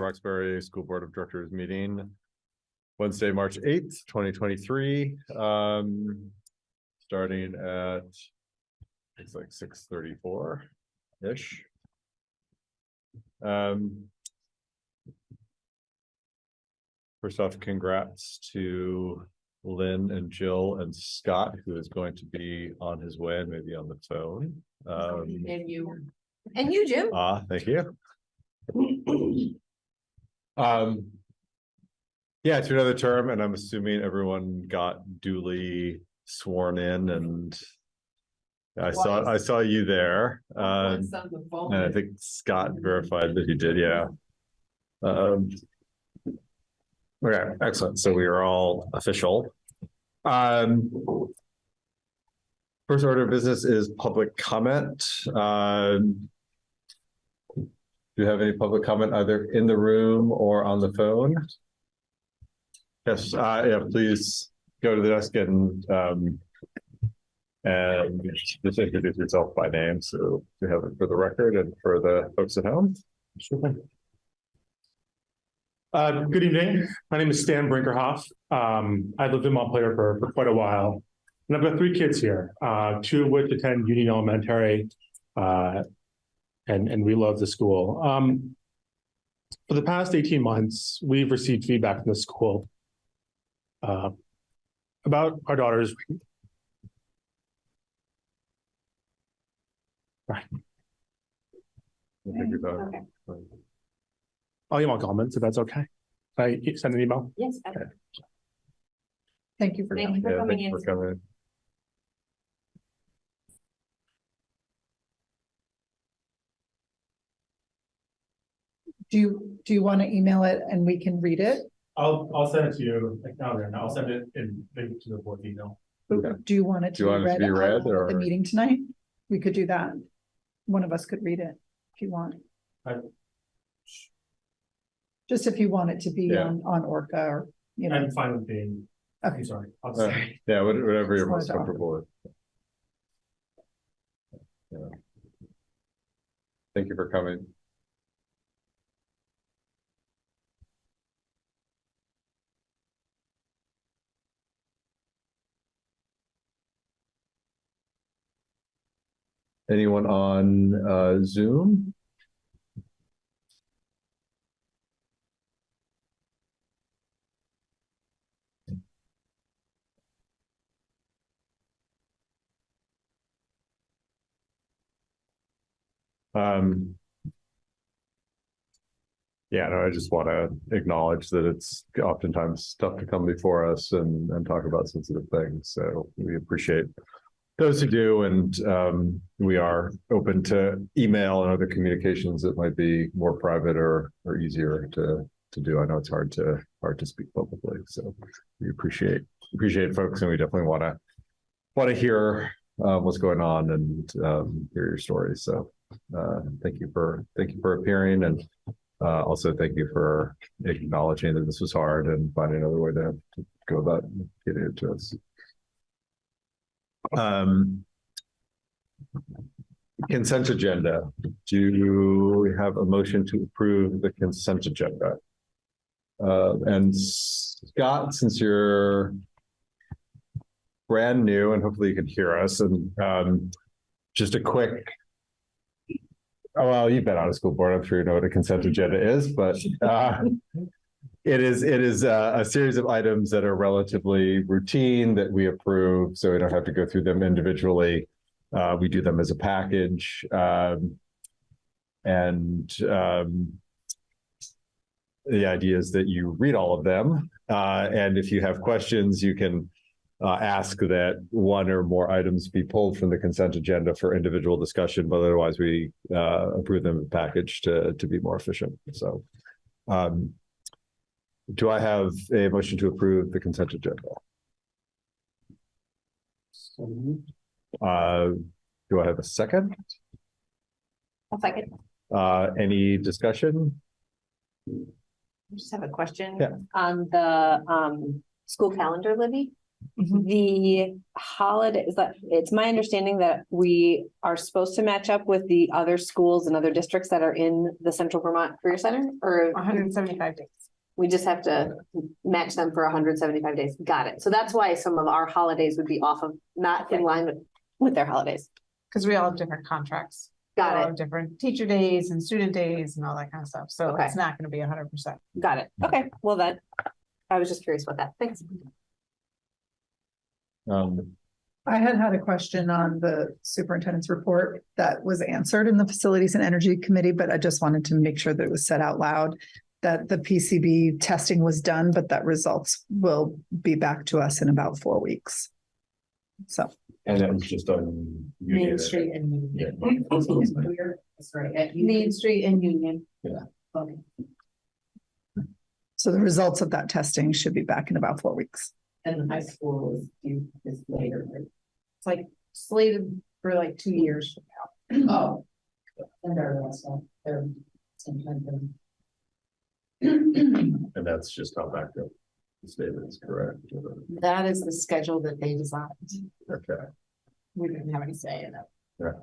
Roxbury School Board of Directors meeting. Wednesday, March eighth, twenty twenty-three, um, starting at. It's like six thirty-four-ish. Um. First off, congrats to Lynn and Jill and Scott, who is going to be on his way and maybe on the phone. Um, And you. And you, Jim. ah, thank you. Um. Yeah, to another term, and I'm assuming everyone got duly sworn in and. I saw, I saw you there, um, and I think Scott verified that he did, yeah. Um. Okay, excellent, so we are all official. Um. First order of business is public comment, um. Do you have any public comment either in the room or on the phone? Yes, uh, yeah, please go to the desk and, um. And just introduce yourself by name, so we have it for the record and for the folks at home. Uh, good evening. My name is Stan Brinkerhoff. Um, I lived in Montpelier for, for quite a while. And I've got three kids here, uh, two of which attend Union Elementary. Uh, and, and we love the school. Um, for the past eighteen months, we've received feedback from the school. Uh, about our daughters. Thank you, Doug. I'll email comments if that's okay. I send an email. Yes. Thank you for Thank you for Yeah, coming thank in. for coming. Do you, do you want to email it and we can read it? I'll, I'll send it to you, like, now then, I'll send it in, link to the board email. Okay. Do you want it Do to you be want it to read be read, at or- the meeting tonight? We could do that. One of us could read it if you want. I- Just if you want it to be Yeah. on, on Orca or, you know, I'm fine with being, Okay. I'm sorry. I'll Uh, send. Yeah, whatever you're most comfortable with. Yeah. Thank you for coming. Anyone on uh Zoom? Um. Yeah, no, I just want to acknowledge that it's oftentimes tough to come before us and, and talk about sensitive things. So we appreciate those who do, and, um, we are open to email and other communications that might be more private or, or easier to, to do. I know it's hard to, hard to speak publicly, so we appreciate, appreciate folks, and we definitely want to, want to hear, uh, what's going on and, um, hear your stories. So, uh, thank you for, thank you for appearing and, uh, also thank you for acknowledging that this was hard and finding another way to, to go about getting it to us. Um. Consent agenda. Do we have a motion to approve the consent agenda? Uh, and Scott, since you're brand new and hopefully you can hear us and, um, just a quick Oh, well, you've been on a school board. I'm sure you know what a consent agenda is, but uh, it is, it is uh, a series of items that are relatively routine that we approve, so we don't have to go through them individually. Uh, we do them as a package. Um, and um, the idea is that you read all of them, uh, and if you have questions, you can uh, ask that one or more items be pulled from the consent agenda for individual discussion, but otherwise we uh, approve them in package to, to be more efficient. So um, do I have a motion to approve the consent agenda? Uh, do I have a second? I'll second. Uh, any discussion? I just have a question. Yeah. On the um school calendar, Libby. The holidays, that, it's my understanding that we are supposed to match up with the other schools and other districts that are in the Central Vermont Career Center, or hundred and seventy-five days. We just have to match them for hundred seventy-five days. Got it. So that's why some of our holidays would be off of, not in line with, with their holidays. Cause we all have different contracts. We all Got it, have Different teacher days and student days and all that kind of stuff. So Okay. it's not gonna be hundred percent. got it. Okay, well then, I was just curious about that. Thanks. Um, I had had a question on the superintendent's report that was answered in the Facilities and Energy Committee, but I just wanted to make sure that it was said out loud. That the PCB testing was done, but that results will be back to us in about four weeks. So, and that was just on. Main Street and Yeah. Union. That's right, at Main Street and Union. Yeah. Okay. so the results of that testing should be back in about four weeks. And the high school is due is later. right? It's like slated for like two years from now. Oh. And they're also, they're sometime then. And that's just how back up. The statement is correct. That is the schedule that they designed. Okay. We didn't have any say in it.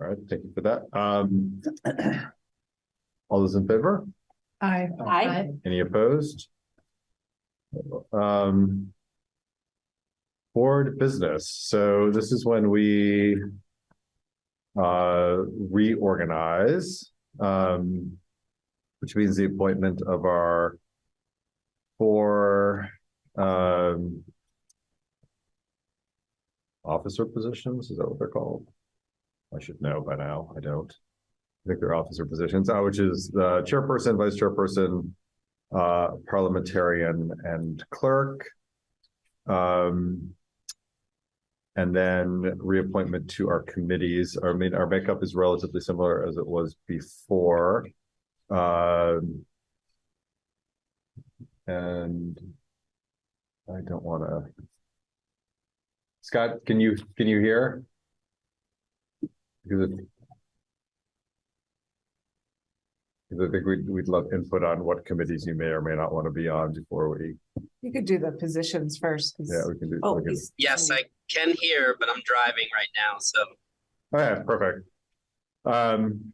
All right, thank you for that. Um. All those in favor? I, Aye. Any opposed? Um. Board business, so this is when we. Uh, reorganize, um. Which means the appointment of our. Four, um. Officer positions, is that what they're called? I should know by now, I don't. I think they're officer positions, uh, which is the chairperson, vice chairperson, uh, parliamentarian and clerk. Um. And then reappointment to our committees. I mean, our makeup is relatively similar as it was before. Um. And. I don't wanna. Scott, can you, can you hear? Because it- because I think we'd, we'd love input on what committees you may or may not want to be on before we, You could do the positions first. 'cause- yeah, we can do. Oh, we can- he's- Yes, I can hear, but I'm driving right now, so Oh, yeah, perfect. Um.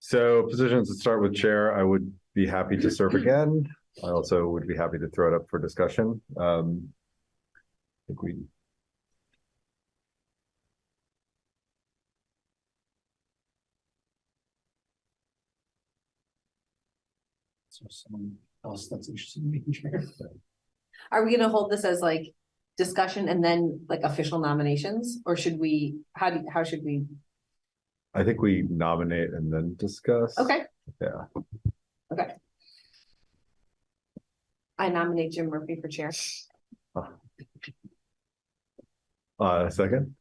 So positions that start with chair, I would be happy to serve again. I also would be happy to throw it up for discussion. Um. I think we, So someone else that's interested in making sure. Are we gonna hold this as like discussion and then like official nominations, or should we, how do, how should we? I think we nominate and then discuss. Okay. Yeah. Okay. I nominate Jim Murphy for chair. Uh, second,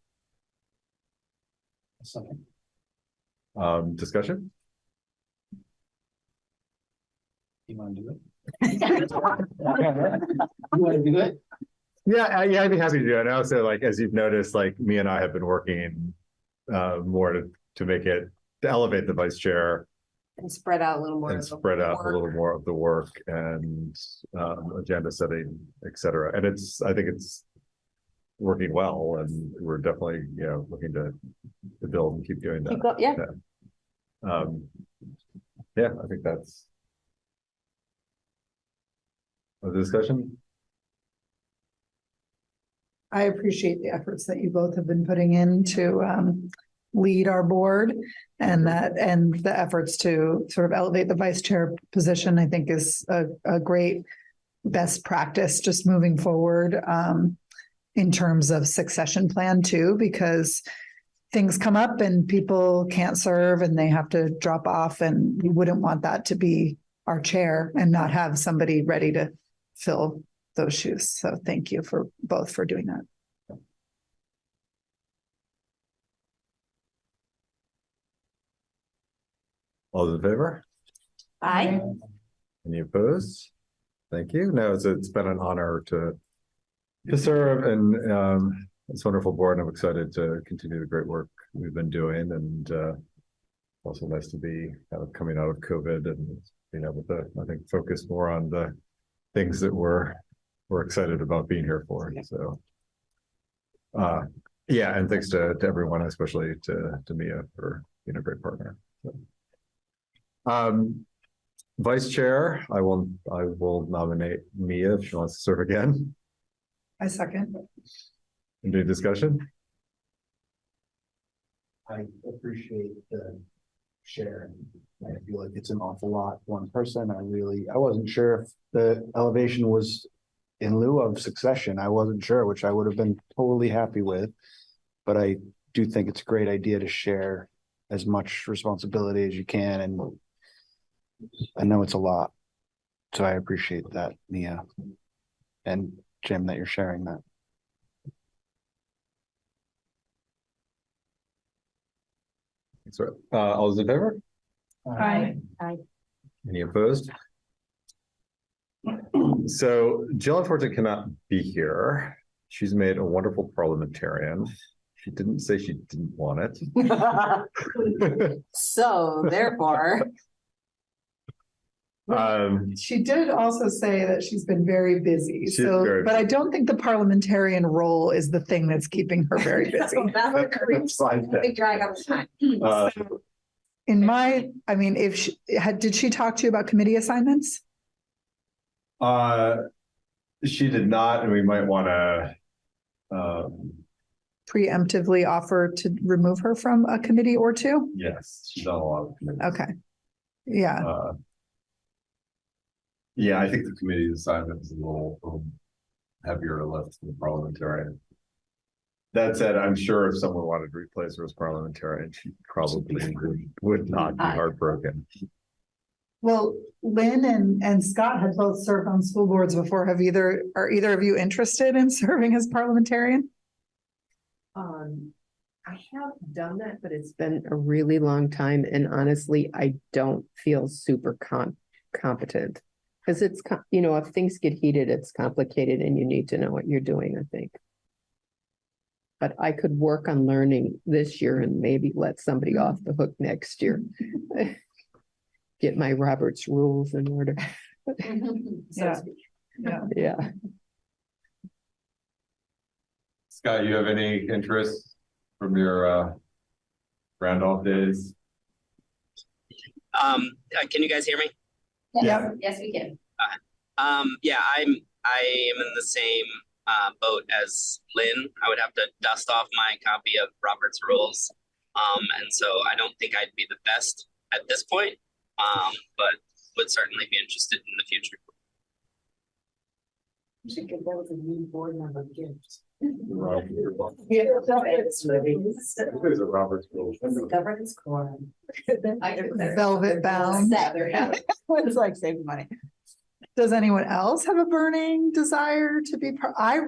Second. um, discussion? You wanna do it? You wanna do it? Yeah, I- yeah, I'd be happy to do it. And also, like, as you've noticed, like, me and I have been working uh, more to, to make it, to elevate the vice chair And spread out a little more. and of spread out a little more of the work and um, agenda setting, et cetera. And it's, I think it's working well and we're definitely, you know, looking to, to build and keep doing Keep that. go- Yeah, Um, yeah, I think that's discussion. I appreciate the efforts that you both have been putting in to um lead our board. And that, and the efforts to sort of elevate the vice chair position, I think is a a great best practice just moving forward um in terms of succession plan too, because things come up and people can't serve and they have to drop off and we wouldn't want that to be our chair and not have somebody ready to fill those shoes. So thank you for both for doing that. All those in favor? Aye. Any opposed? Thank you. No, it's, it's been an honor to to serve and um, it's wonderful board. and I'm excited to continue the great work we've been doing and uh, Also nice to be kind of coming out of COVID and being able to, I think, focus more on the things that we're, we're excited about being here for, so. Uh, yeah, and thanks to, to everyone, especially to, to Mia for being a great partner. so. Um, Vice Chair, I will, I will nominate Mia if she wants to serve again. I second. Any discussion? I appreciate the share. I feel like it's an awful lot, one person. I really, I wasn't sure if the elevation was in lieu of succession. I wasn't sure, which I would have been totally happy with. But I do think it's a great idea to share as much responsibility as you can and I know it's a lot. So I appreciate that, Mia. And Jim, that you're sharing that. Uh, all those in favor? Aye. Aye. Any opposed? So Jill unfortunately cannot be here. She's made a wonderful parliamentarian. She didn't say she didn't want it. So therefore, Um, She did also say that she's been very busy, so, very but I don't think the parliamentarian role is the thing that's keeping her very busy. that's fine then. big drag on the time. Uh, So, In my, I mean, if she had, did she talk to you about committee assignments? Uh, she did not, and we might wanna. Um, Preemptively offer to remove her from a committee or two? yes, she's on a lot of committees. Okay. Yeah, Uh, Yeah, I think the committee assignment is a little um, heavier to lift than the parliamentarian. That said, I'm sure if someone wanted to replace her as parliamentarian, she probably would, would not be heartbroken. well, Lynn and, and Scott had both served on school boards before. Have either, are either of you interested in serving as parliamentarian? Um, I have done that, but it's been a really long time and honestly, I don't feel super con- competent. Cause it's, you know, if things get heated, it's complicated and you need to know what you're doing, I think. But I could work on learning this year and maybe let somebody off the hook next year. Get my Roberts rules in order, Yeah. Yeah. yeah. Scott, you have any interest from your uh Randolph days? Um, uh, can you guys hear me? Yep. Yes, we can. Um, yeah, I'm, I am in the same, uh, boat as Lynn. I would have to dust off my copy of Robert's rules. Um, and so I don't think I'd be the best at this point, um, but would certainly be interested in the future. You should give that was a new board member gift. There's a Robert's rule. Governance core. Velvet bound. It's like saving money. Does anyone else have a burning desire to be part? I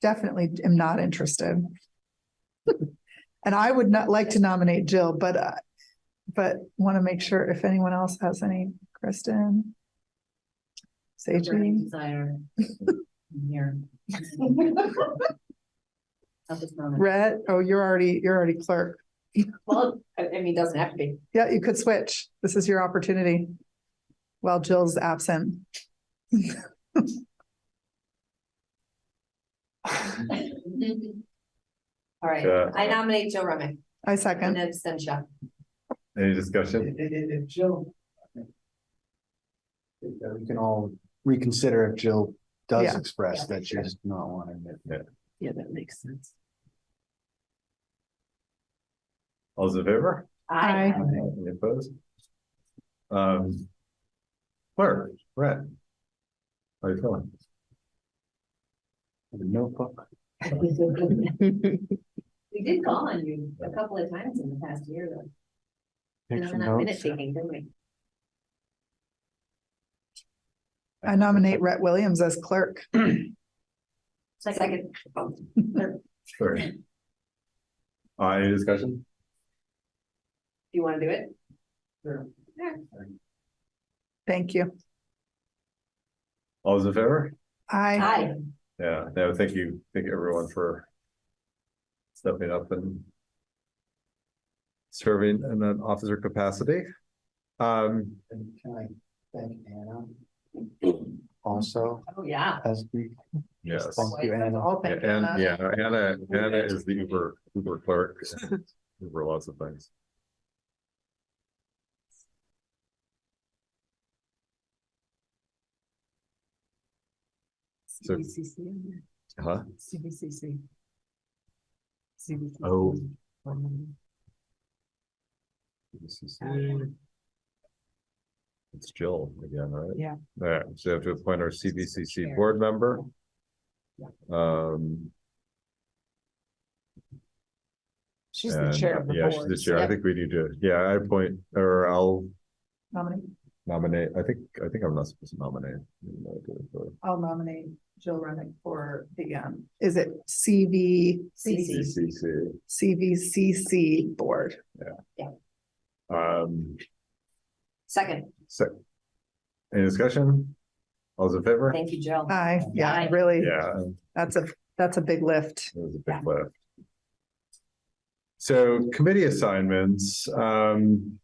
definitely am not interested. And I would not like to nominate Jill, but, uh, but want to make sure if anyone else has any, Kristen? Sage, Desire. Here. I'll just nominate. Rhett, oh, you're already, you're already clerk. Well, I, I mean, it doesn't have to be. Yeah, you could switch. This is your opportunity. While Jill's absent. All right, Yeah. I nominate Jill Remick I and second. abstention. Any discussion? Jill. uh, We can all reconsider if Jill does Yeah. express that she does not want to. admit. Yeah, that makes sense. All those in favor? Aye. Any opposed? Um. Clerk, Brett. How are you feeling? Notebook. We did call on you a couple of times in the past year though. Take And some then that minute notes. taking, didn't we? I nominate Rhett Williams as clerk. Second. Sure. Uh, any discussion? Do you want to do it? Thank you. All those in favor? I, Aye. Yeah, no, thank you, thank you everyone for stepping up and serving in an officer capacity. Um, And can I thank Anna? Also, Oh, yeah. as we, yes. thank you, Anna. All thank you, And, Anna. yeah, Anna, Anna is the Uber, Uber clerk. Uber lots of things. So- CVCC. Huh? CVCC. Oh. It's Jill again, right? Yeah. Yeah, so we have to appoint our CVCC board member. Yeah. Um. She's and, the chair of the Yeah, she's the chair. I think we need to, yeah, I appoint, or I'll Nominate, nominate, I think, I think I'm not supposed to nominate. I'll nominate Jill Remick for the, um, is it CV? CCC, CVCC Board. um, Second, so. Any discussion? All those in favor? thank you, Jill. Aye, yeah, Aye. really, Yeah, that's a, that's a big lift. it was a big lift. So committee assignments, um.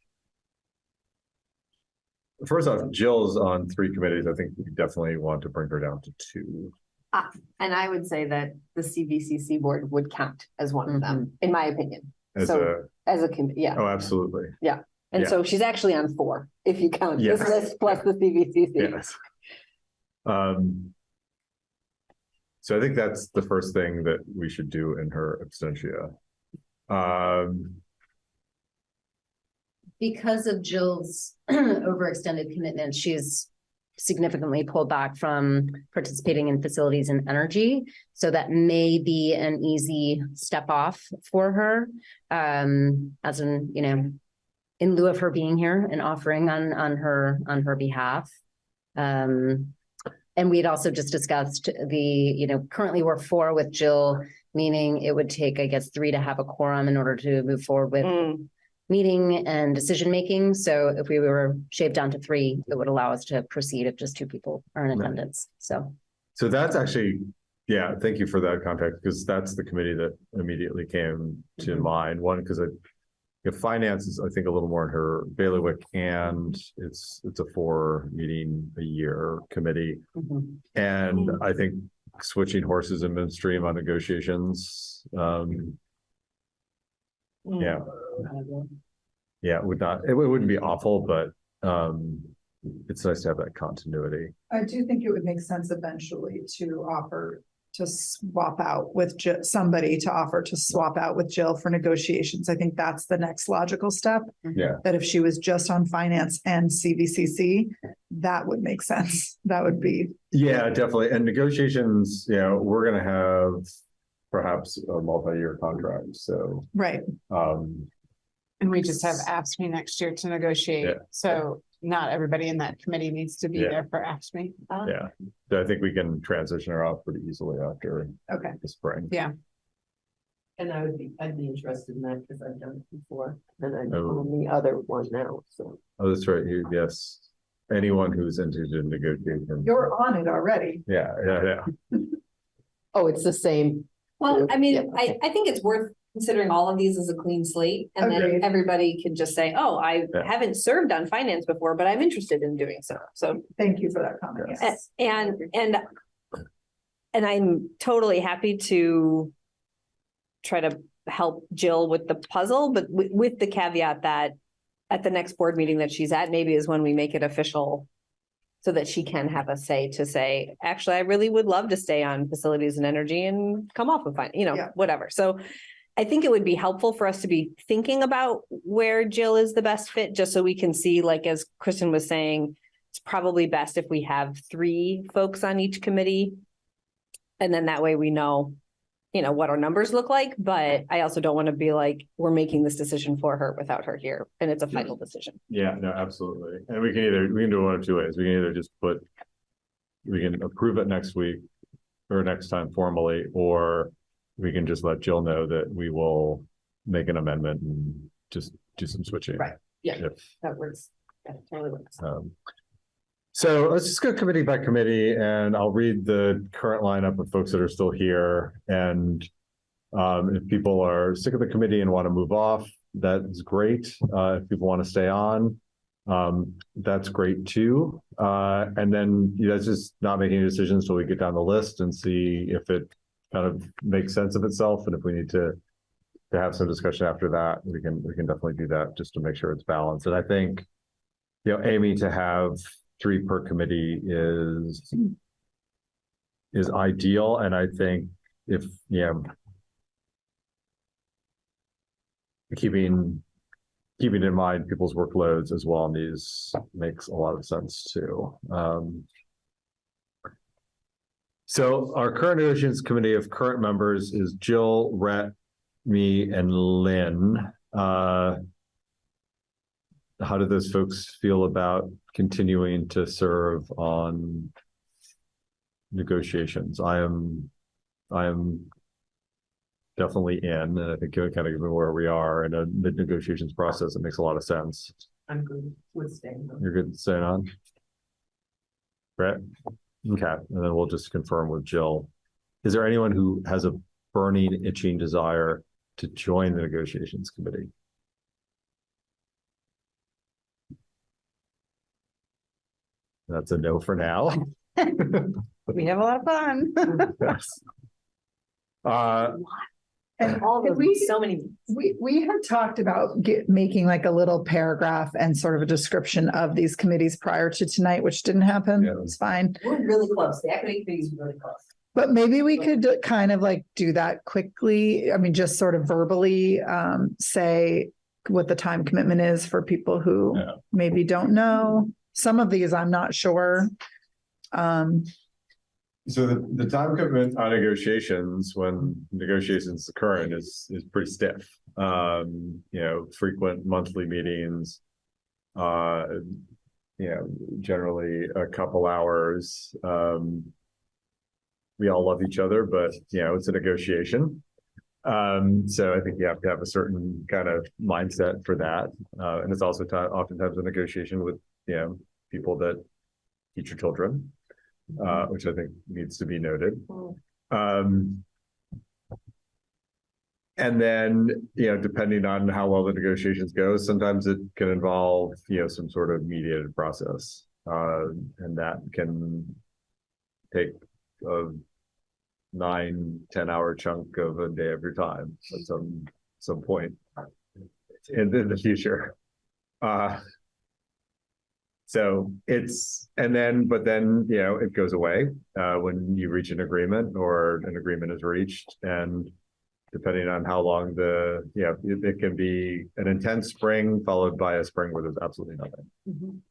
First off, Jill's on three committees. I think we definitely want to bring her down to two. Ah, And I would say that the CVCC board would count as one of them, in my opinion, As So- a, as a, committee, yeah. oh, absolutely, Yeah. And yeah. so she's actually on four, if you count this Yes. list plus the CVCC. yes. Um. So I think that's the first thing that we should do in her absentia. Um, because of Jill's overextended commitment, she's significantly pulled back from participating in facilities and energy. So that may be an easy step off for her. Um, as in, you know, in lieu of her being here and offering on, on her, on her behalf. Um, and we had also just discussed the, you know, currently we're four with Jill, meaning it would take, I guess, three to have a quorum in order to move forward with Mm, meeting and decision making. So if we were shaved down to three, it would allow us to proceed if just two people are in Right. attendance. So so that's actually, yeah, thank you for that context, because that's the committee that immediately came to Mhm. mind. One, because I. If finance is, I think, a little more in her bailiwick and it's, it's a four meeting a year committee. mhm. And I think switching horses in midstream on negotiations, um, yeah. Yeah, it would not, it wouldn't be awful, but, um, it's nice to have that continuity. I do think it would make sense eventually to offer to swap out with Ji- somebody to offer to swap out with Jill for negotiations. I think that's the next logical step. Yeah. That if she was just on finance and CVCC, that would make sense. That would be, Yeah, definitely. And negotiations, yeah, we're gonna have perhaps a multi-year contract, so, right. um, And we just have AFSCME next year to negotiate, Yeah. so not everybody in that committee needs to be Yeah. there for AFSCME. yeah. So I think we can transition her off pretty easily after Okay. the spring. Yeah. And I would be, I'd be interested in that because I've done it before and I'm Oh. on the other one now, so. Oh, that's right, you, yes. Anyone who's interested in negotiation. You're on it already. Yeah, yeah, yeah. Oh, it's the same. Well, I mean, I. I think it's worth considering all of these as a clean slate. And then everybody can just say, oh, I Yeah. haven't served on finance before, but I'm interested in doing so. So Thank you for that comment. Yes. And, and, and I'm totally happy to try to help Jill with the puzzle, but with, with the caveat that at the next board meeting that she's at, maybe is when we make it official so that she can have a say to say, actually, I really would love to stay on facilities and energy and come off of fine, you know, Yeah. whatever. So I think it would be helpful for us to be thinking about where Jill is the best fit, just so we can see, like, as Kristen was saying, it's probably best if we have three folks on each committee. And then that way we know, you know, what our numbers look like, but I also don't want to be like, we're making this decision for her without her here, and it's a final decision. Yeah, no, absolutely. And we can either, we can do it one of two ways. We can either just put. We can approve it next week or next time formally, or we can just let Jill know that we will make an amendment and just do some switching. Right. Yeah. If, That works. That totally works. um, So let's just go committee by committee and I'll read the current lineup of folks that are still here and um, if people are sick of the committee and want to move off, that's great. Uh, if people want to stay on, um, that's great too. Uh, and then you guys just not making any decisions till we get down the list and see if it kind of makes sense of itself. And if we need to to have some discussion after that, we can, we can definitely do that just to make sure it's balanced. And I think, you know, Amy to have three per committee is is ideal. And I think if, yeah, keeping keeping in mind people's workloads as well on these makes a lot of sense too. Um, so our current negotiations committee of current members is Jill, Rhett, me, and Lynn. Uh, how do those folks feel about continuing to serve on negotiations? I am, I am definitely in, and I think kind of given where we are in a mid negotiations process, it makes a lot of sense. I'm good with staying. You're good staying on? Brett? Okay, and then we'll just confirm with Jill. Is there anyone who has a burning itching desire to join the negotiations committee? That's a no for now. We have a lot of fun. Yes. Uh, And All Could of we- so many. We, we had talked about get, making like a little paragraph and sort of a description of these committees prior to tonight, which didn't happen. Yeah. It's fine. We're really close. The equity committee is really close. But maybe we could kind of like do that quickly. I mean, just sort of verbally, um, say what the time commitment is for people who Yeah. maybe don't know. Some of these I'm not sure. Um, So the, the time commitment on negotiations, when negotiations current is, is pretty stiff. Um, you know, frequent monthly meetings. Uh, you know, generally a couple hours, um. We all love each other, but you know, it's a negotiation. Um, so I think you have to have a certain kind of mindset for that. Uh, and it's also ti- oftentimes a negotiation with, you know, people that teach your children uh, which I think needs to be noted. Um, and then, you know, depending on how well the negotiations go, sometimes it can involve, you know, some sort of mediated process. Uh, and that can take a nine, 10 hour chunk of a day of your time at some, some point in, in the future. Uh, so it's, and then, but then, you know, it goes away, uh, when you reach an agreement or an agreement is reached and depending on how long the, yeah, it, it can be an intense spring followed by a spring where there's absolutely nothing.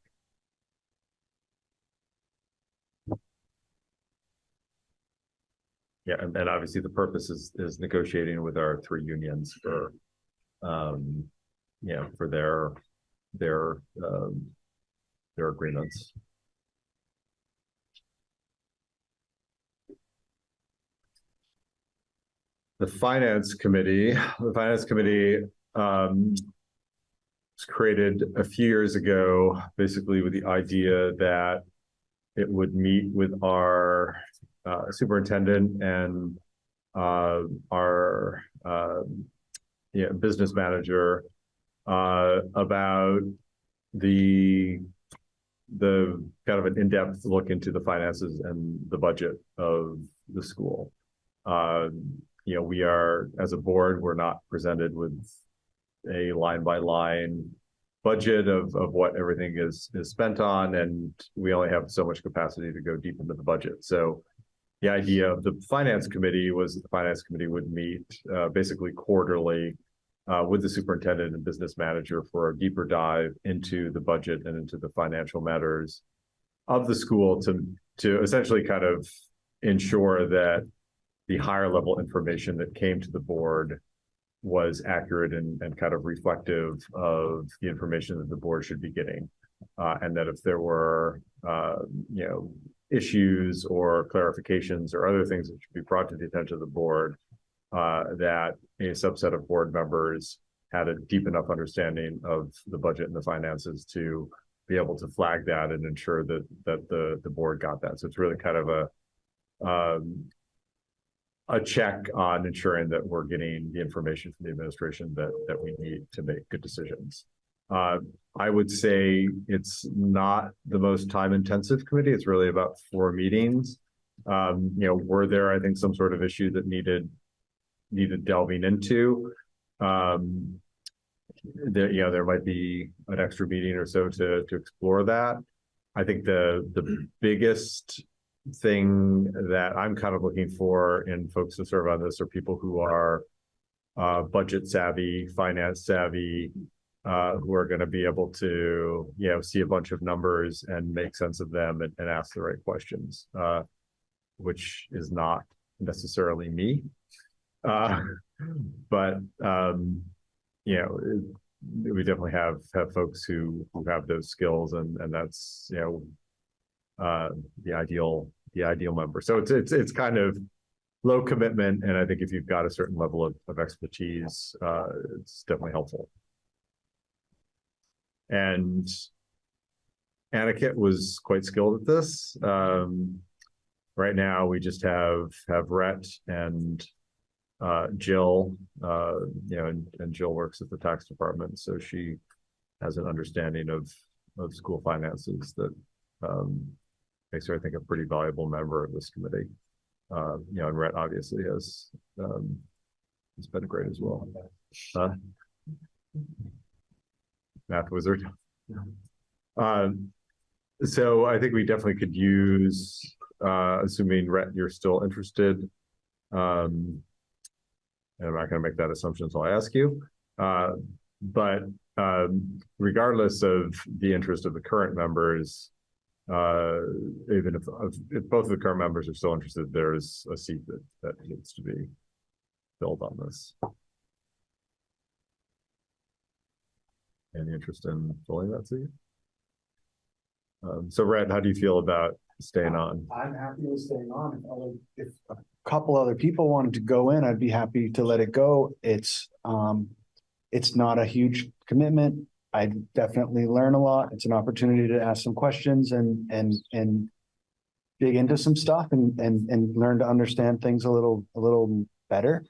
Yeah, and, and obviously the purpose is, is negotiating with our three unions for, um, you know, for their, their, um, their agreements. The finance committee, the finance committee, um, was created a few years ago, basically with the idea that it would meet with our, uh, superintendent and, uh, our, um, yeah, business manager, uh, about the the kind of an in-depth look into the finances and the budget of the school. Uh, you know, we are, as a board, we're not presented with a line by line budget of, of what everything is, is spent on, and we only have so much capacity to go deep into the budget. So the idea of the finance committee was that the finance committee would meet, uh, basically quarterly uh, with the superintendent and business manager for a deeper dive into the budget and into the financial matters of the school to, to essentially kind of ensure that the higher level information that came to the board was accurate and, and kind of reflective of the information that the board should be getting. Uh, and that if there were, uh, you know, issues or clarifications or other things that should be brought to the attention of the board, uh, that a subset of board members had a deep enough understanding of the budget and the finances to be able to flag that and ensure that, that the, the board got that. So it's really kind of a, um, a check on ensuring that we're getting the information from the administration that, that we need to make good decisions. Uh, I would say it's not the most time intensive committee. It's really about four meetings. Um, you know, were there, I think, some sort of issue that needed needed delving into? Um, there, you know, there might be an extra meeting or so to to explore that. I think the the biggest thing that I'm kind of looking for in folks to serve on this are people who are uh, budget savvy, finance savvy, uh, who are going to be able to, you know, see a bunch of numbers and make sense of them and, and ask the right questions, uh, which is not necessarily me. Uh, but, um, you know, it- we definitely have, have folks who, who have those skills and, and that's, you know, uh, the ideal, the ideal member. So it's, it's, it's kind of low commitment. And I think if you've got a certain level of, of expertise, uh, it's definitely helpful. And Aniket was quite skilled at this. Um, right now, we just have, have Rhett and uh, Jill, uh, you know, and, and Jill works at the tax department, so she has an understanding of, of school finances that, um, makes her, I think, a pretty valuable member of this committee. Uh, you know, and Rhett obviously has, um, has been great as well. Uh, Math wizard. Um, so I think we definitely could use, uh, assuming Rhett, you're still interested. Um, I'm not gonna make that assumption until I ask you. Uh, but, um, regardless of the interest of the current members, uh, even if, if both of the current members are still interested, there is a seat that, that needs to be filled on this. Any interest in filling that seat? Um, so Rhett, how do you feel about staying on? I'm happy with staying on. If other- If couple other people wanted to go in, I'd be happy to let it go. It's, um, it's not a huge commitment. I definitely learn a lot. It's an opportunity to ask some questions and, and, and dig into some stuff and, and, and learn to understand things a little, a little better.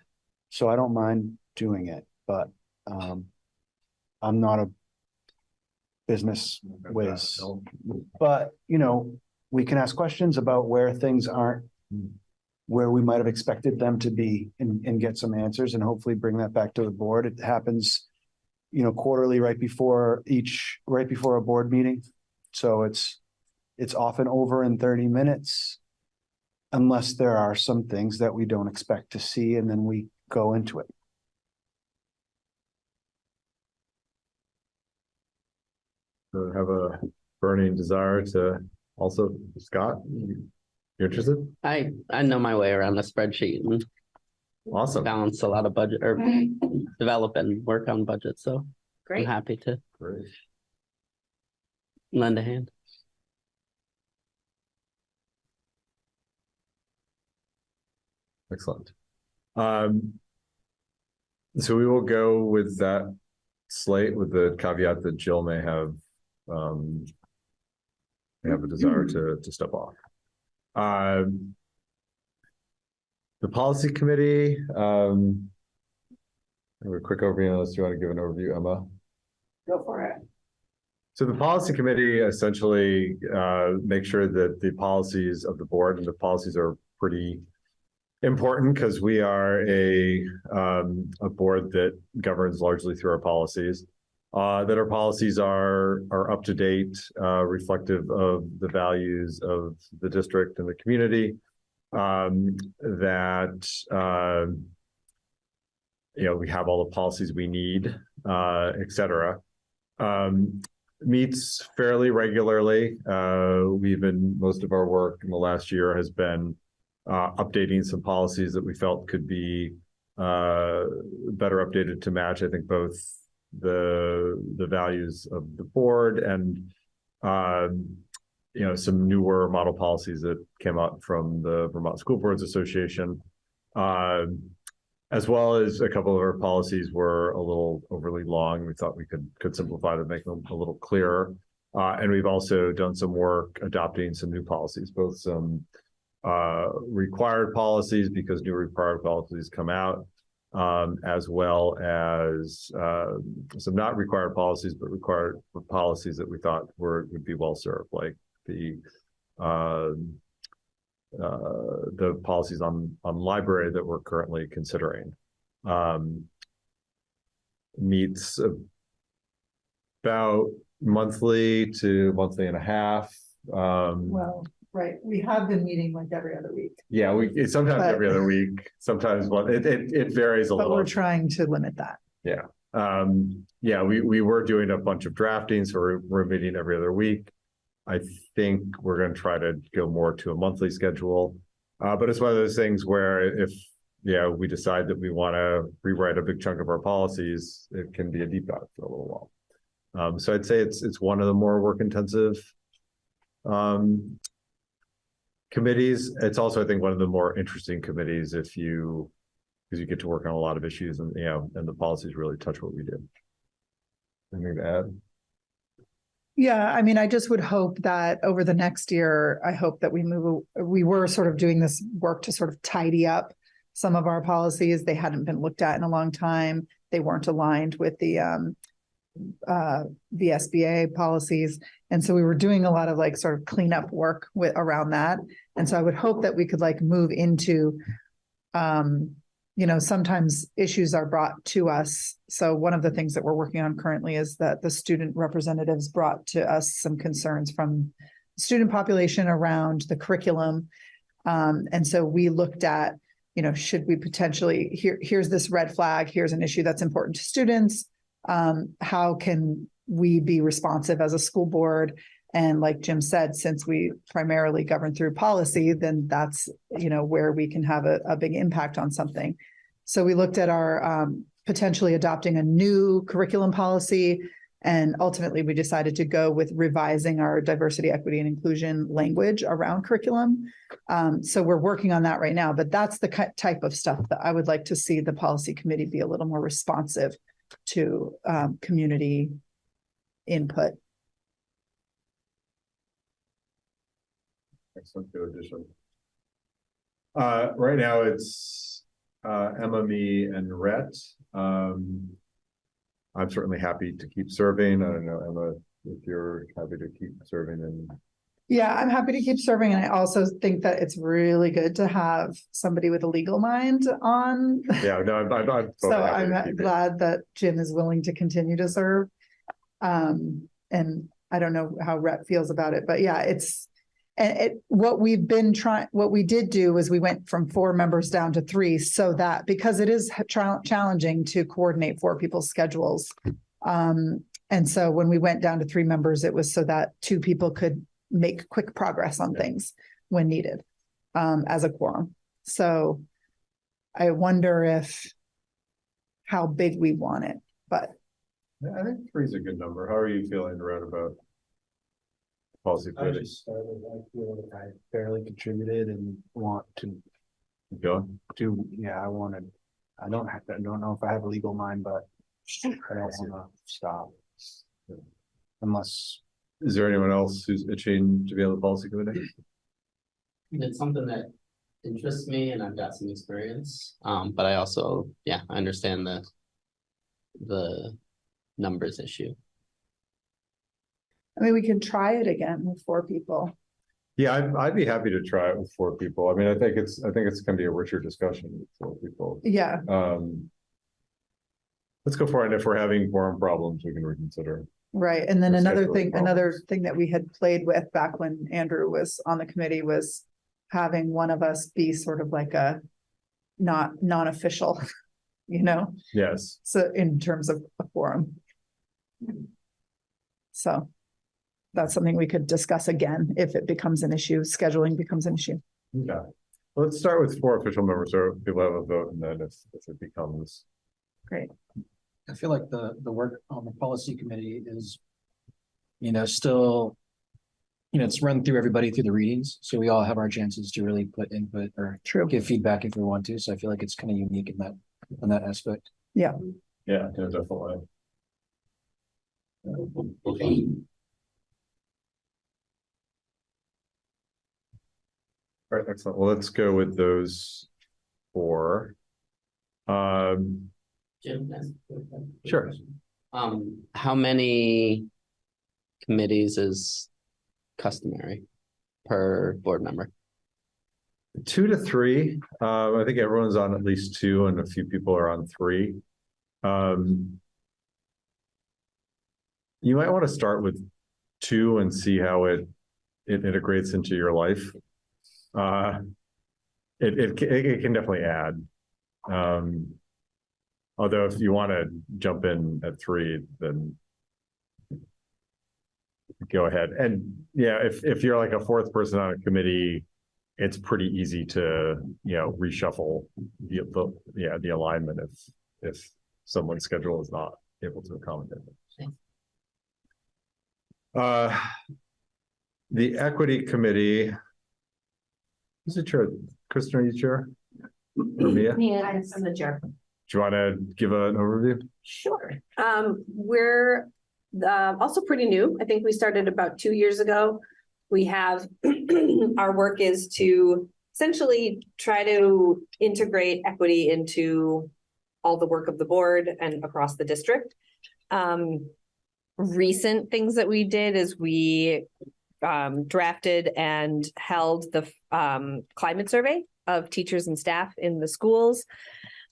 So I don't mind doing it, but, um, I'm not a business whiz. But, you know, we can ask questions about where things aren't where we might have expected them to be and, get some answers and hopefully bring that back to the board. It happens, you know, quarterly, right before each, right before a board meeting. So it's, it's often over in thirty minutes. Unless there are some things that we don't expect to see and then we go into it. So have a burning desire to also, Scott, you interested? I, I know my way around a spreadsheet and Awesome. balance a lot of budget or develop and work on budget, so Great. I'm happy to Great. lend a hand. Excellent. Um. So we will go with that slate with the caveat that Jill may have, um. May have a desire to, to step off. Um. The policy committee, um. A quick overview, unless you want to give an overview, Emma. Go for it. So the policy committee essentially uh make sure that the policies of the board and the policies are pretty important because we are a um a board that governs largely through our policies. Uh that our policies are are up to date, uh reflective of the values of the district and the community. Um that um you know, we have all the policies we need, uh, et cetera um, meets fairly regularly. Uh, we've been, most of our work in the last year has been uh, updating some policies that we felt could be uh, better updated to match, I think, both the, the values of the board and um, you know, some newer model policies that came out from the Vermont School Boards Association. Um, as well as a couple of our policies were a little overly long. We thought we could, could simplify them, make them a little clearer. Uh, and we've also done some work adopting some new policies, both some uh, required policies because new required policies come out. Um, as well as, uh, some not required policies, but required policies that we thought were, would be well served, like the, um, uh, the policies on, on library that we're currently considering. Um, meets about monthly to monthly and a half. Um, Well, right, we have been meeting like every other week, yeah, we, it's sometimes But- every other week, sometimes one, it, it, it varies a little. but we're trying to limit that. Yeah. Um, yeah, we, we were doing a bunch of drafting, so we're, we're meeting every other week. I think we're gonna try to go more to a monthly schedule. Uh, but it's one of those things where if, yeah, we decide that we wanna rewrite a big chunk of our policies, it can be a deep dive for a little while. Um, so I'd say it's, it's one of the more work intensive um committees. It's also, I think, one of the more interesting committees if you, because you get to work on a lot of issues and, you know, and the policies really touch what we do. Anything to add? Yeah, I mean, I just would hope that over the next year, I hope that we move, we were sort of doing this work to sort of tidy up some of our policies. They hadn't been looked at in a long time. They weren't aligned with the um uh VSBA policies. And so we were doing a lot of like sort of cleanup work with around that. And so I would hope that we could like move into um you know, sometimes issues are brought to us. So one of the things that we're working on currently is that the student representatives brought to us some concerns from student population around the curriculum. Um, and so we looked at, you know, should we potentially, here, here's this red flag, here's an issue that's important to students. Um, how can we be responsive as a school board? And like Jim said, since we primarily govern through policy, then that's, you know, where we can have a, a big impact on something. So we looked at our um, potentially adopting a new curriculum policy. And ultimately, we decided to go with revising our diversity, equity, and inclusion language around curriculum. Um, so we're working on that right now, but that's the type of stuff that I would like to see the policy committee be a little more responsive to um, community input. Excellent, good addition. Uh, right now it's, uh, Emma, me and Rhett. Um. I'm certainly happy to keep serving. I don't know, Emma, if you're happy to keep serving and, Yeah, I'm happy to keep serving. And I also think that it's really good to have somebody with a legal mind on. yeah, no, I'm, I'm. I'm So totally happy to I'm keep it. glad that Jim is willing to continue to serve. Um, and I don't know how Rhett feels about it, but yeah, it's. And it, what we've been trying, what we did do is we went from four members down to three so that, because it is tra- challenging to coordinate four people's schedules. Um, and so when we went down to three members, it was so that two people could make quick progress on things when needed, um, as a quorum. So I wonder if how big we want it, but I think three is a good number. How are you feeling around about? Policy I committee, just started, I feel like I barely contributed and want to going? do, yeah, I wanted. I don't have, I don't know if I have a legal mind, but I don't wanna stop. Unless, Is there anyone else who's itching to be on the policy committee? It's something that interests me and I've got some experience, um, but I also, yeah, I understand the. The numbers issue. I mean, we can try it again with four people. Yeah, I'd, I'd be happy to try it with four people. I mean, I think it's, I think it's gonna be a richer discussion with four people. Yeah, Um. Let's go for it. And if we're having quorum problems, we can reconsider. Right. And then another scheduling thing, another thing that we had played with back when Andrew was on the committee was having one of us be sort of like a not non-official, you know, Yes, so in terms of a forum. So that's something we could discuss again if it becomes an issue, scheduling becomes an issue. yeah. Let's start with four official members, so people have a vote, and then if, if it becomes, I feel like the, the work on the policy committee is, you know, still, you know, it's run through everybody through the readings, so we all have our chances to really put input or True. give feedback if we want to, so I feel like it's kind of unique in that, in that aspect. yeah, yeah, definitely. All right, excellent. Well, let's go with those four. Um, Jim, that's. a quick- quick Sure. Um, how many committees is customary per board member? two to three, uh, I think everyone's on at least two and a few people are on three. Um. You might want to start with two and see how it, it integrates into your life. Uh. It, it, it, it can definitely add. Um. Although if you want to jump in at three, then. Go ahead. And yeah, if, if you're like a fourth person on a committee, it's pretty easy to, you know, reshuffle the, the, yeah, the alignment if, if someone's schedule is not able to accommodate it. Uh, the equity committee. Who's the chair? Kristen, are you chair? Or Mia? Yeah, I'm the chair. You want to give an overview? Sure. Um, we're uh, also pretty new. I think we started about two years ago. We have, our work is to essentially try to integrate equity into all the work of the board and across the district. Um, recent things that we did is we um, drafted and held the um, climate survey of teachers and staff in the schools.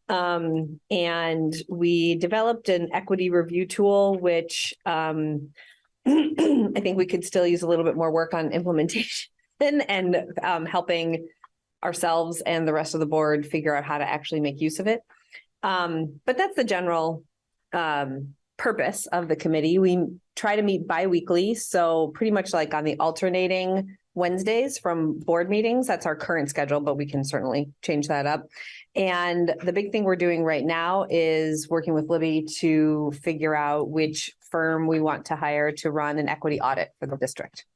Um, and we developed an equity review tool, which um, I think we could still use a little bit more work on implementation and um, helping ourselves and the rest of the board figure out how to actually make use of it. Um, but that's the general um, purpose of the committee. We try to meet bi-weekly, so pretty much like on the alternating Wednesdays from board meetings. That's our current schedule, but we can certainly change that up. And the big thing we're doing right now is working with Libby to figure out which firm we want to hire to run an equity audit for the district.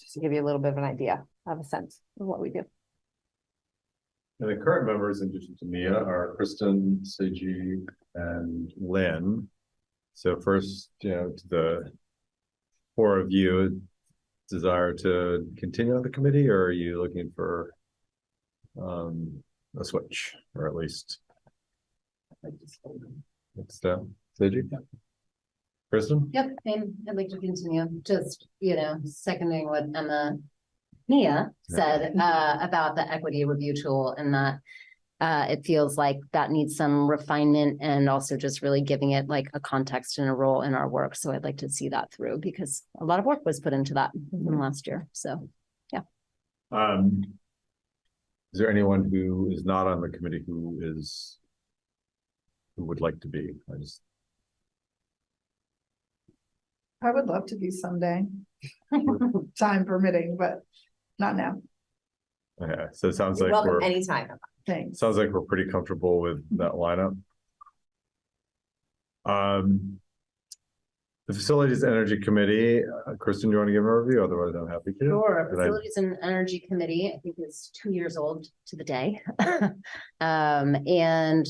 Just to give you a little bit of an idea, of a sense of what we do. And the current members, in addition to Mia, are Kristen, Seiji, and Lynn. So first, you know, to the four of you, desire to continue on the committee, or are you looking for um, a switch, or at least next step? Seiji? Kristen? Yep, and I'd like to continue, just, you know, seconding what Emma Mia said uh about the equity review tool and that uh it feels like that needs some refinement and also just really giving it like a context and a role in our work. So I'd like to see that through because a lot of work was put into that in last year. So Um, is there anyone who is not on the committee who is who would like to be? I just, I would love to be someday. Time permitting, but not now. okay, so it sounds like Welcome we're, anytime. Thanks. sounds like we're pretty comfortable with that lineup. Um. The Facilities Energy Committee, uh, Kristen, do you want to give a review? Otherwise, I'm happy to. Sure, Did I- Facilities and Energy Committee, I think is two years old to the day. Um, and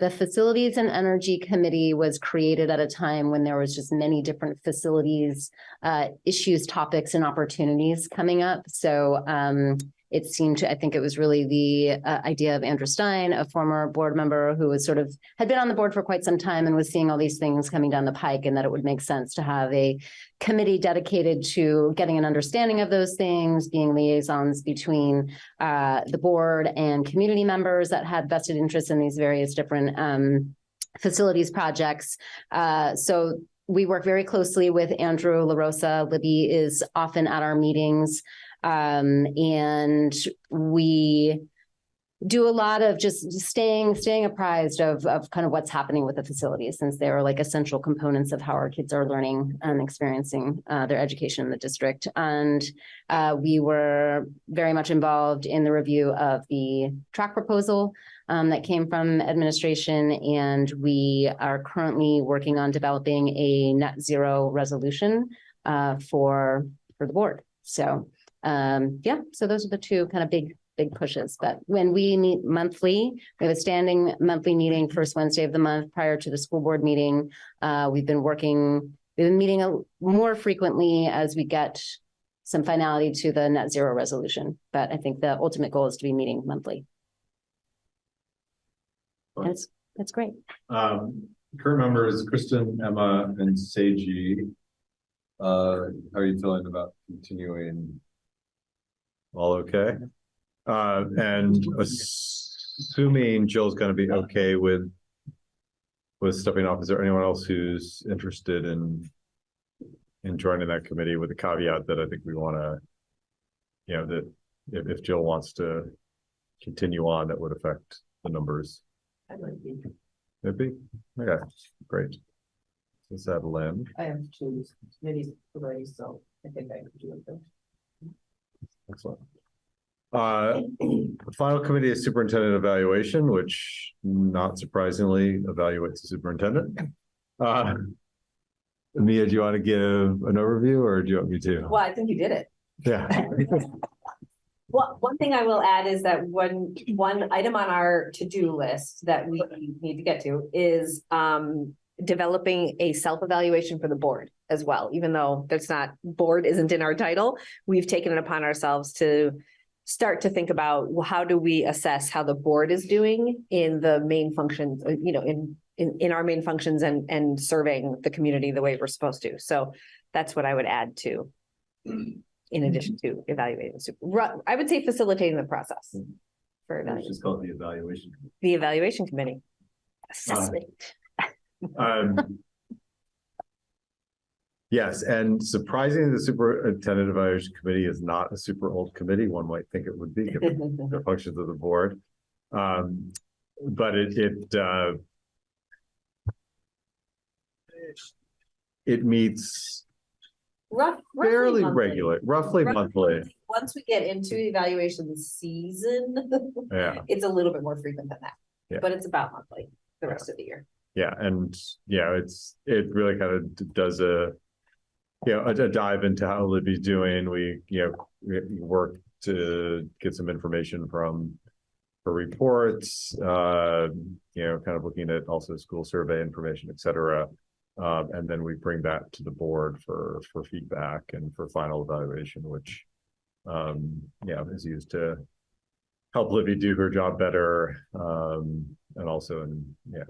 the Facilities and Energy Committee was created at a time when there was just many different facilities, uh, issues, topics and opportunities coming up. So, um, it seemed to, I think it was really the, uh, idea of Andrew Stein, a former board member who was sort of, had been on the board for quite some time and was seeing all these things coming down the pike and that it would make sense to have a committee dedicated to getting an understanding of those things, being liaisons between uh, the board and community members that had vested interests in these various different um, facilities projects. Uh, so we work very closely with Andrew LaRosa. Libby is often at our meetings. Um, and we do a lot of just staying, staying apprised of, of kind of what's happening with the facilities since they are like essential components of how our kids are learning and experiencing uh, their education in the district. And uh, we were very much involved in the review of the track proposal um, that came from administration. And we are currently working on developing a net zero resolution uh, for, for the board. So um, yeah, so those are the two kind of big big pushes. But when we meet monthly, we have a standing monthly meeting first Wednesday of the month prior to the school board meeting. Uh, we've been working, we've been meeting a- more frequently as we get some finality to the net zero resolution. But I think the ultimate goal is to be meeting monthly. It's, that's great. Um, current members, Kristen, Emma, and Seiji. Uh, how are you feeling about continuing? All okay? Uh, and assuming Jill's gonna be okay with. With stepping off, is there anyone else who's interested in? In joining that committee with the caveat that I think we wanna. You know, that if, if Jill wants to continue on, that would affect the numbers. I'd like to, Maybe, okay, great. Is that Lynn? I have two committees already, so I think I could do it. Excellent. Uh, the final committee is superintendent evaluation, which not surprisingly evaluates the superintendent. Uh. Mia, do you want to give an overview or do you want me to? Well, I think you did it. Yeah. Well, one thing I will add is that one, one item on our to-do list that we need to get to is um. Developing a self-evaluation for the board as well, even though that's not, board isn't in our title. We've taken it upon ourselves to. Start to think about, well, how do we assess how the board is doing in the main functions, uh, you know, in. In, in our main functions and, and serving the community the way we're supposed to, so that's what I would add to. In addition to evaluating the I would say facilitating the process. For It's evaluation, just called the evaluation. the evaluation committee. Assessment. Um. Yes, and surprisingly, the superintendent evaluation committee is not a super old committee. One might think it would be, given the functions of the board. Um, but it, it, uh. It meets Rough. roughly fairly monthly. regular, roughly Roughly monthly, Once we get into evaluation season, yeah. it's a little bit more frequent than that. Yeah. But it's about monthly, the rest of the year. Yeah, and yeah, it's, it really kind of does a. You know, a a dive into how Libby's doing. We, you know, work to get some information from. Her reports, uh, you know, kind of looking at also school survey information, et cetera. Um, and then we bring that to the board for, for feedback and for final evaluation, which. Um, yeah, is used to. Help Libby do her job better, um, and also in, yeah,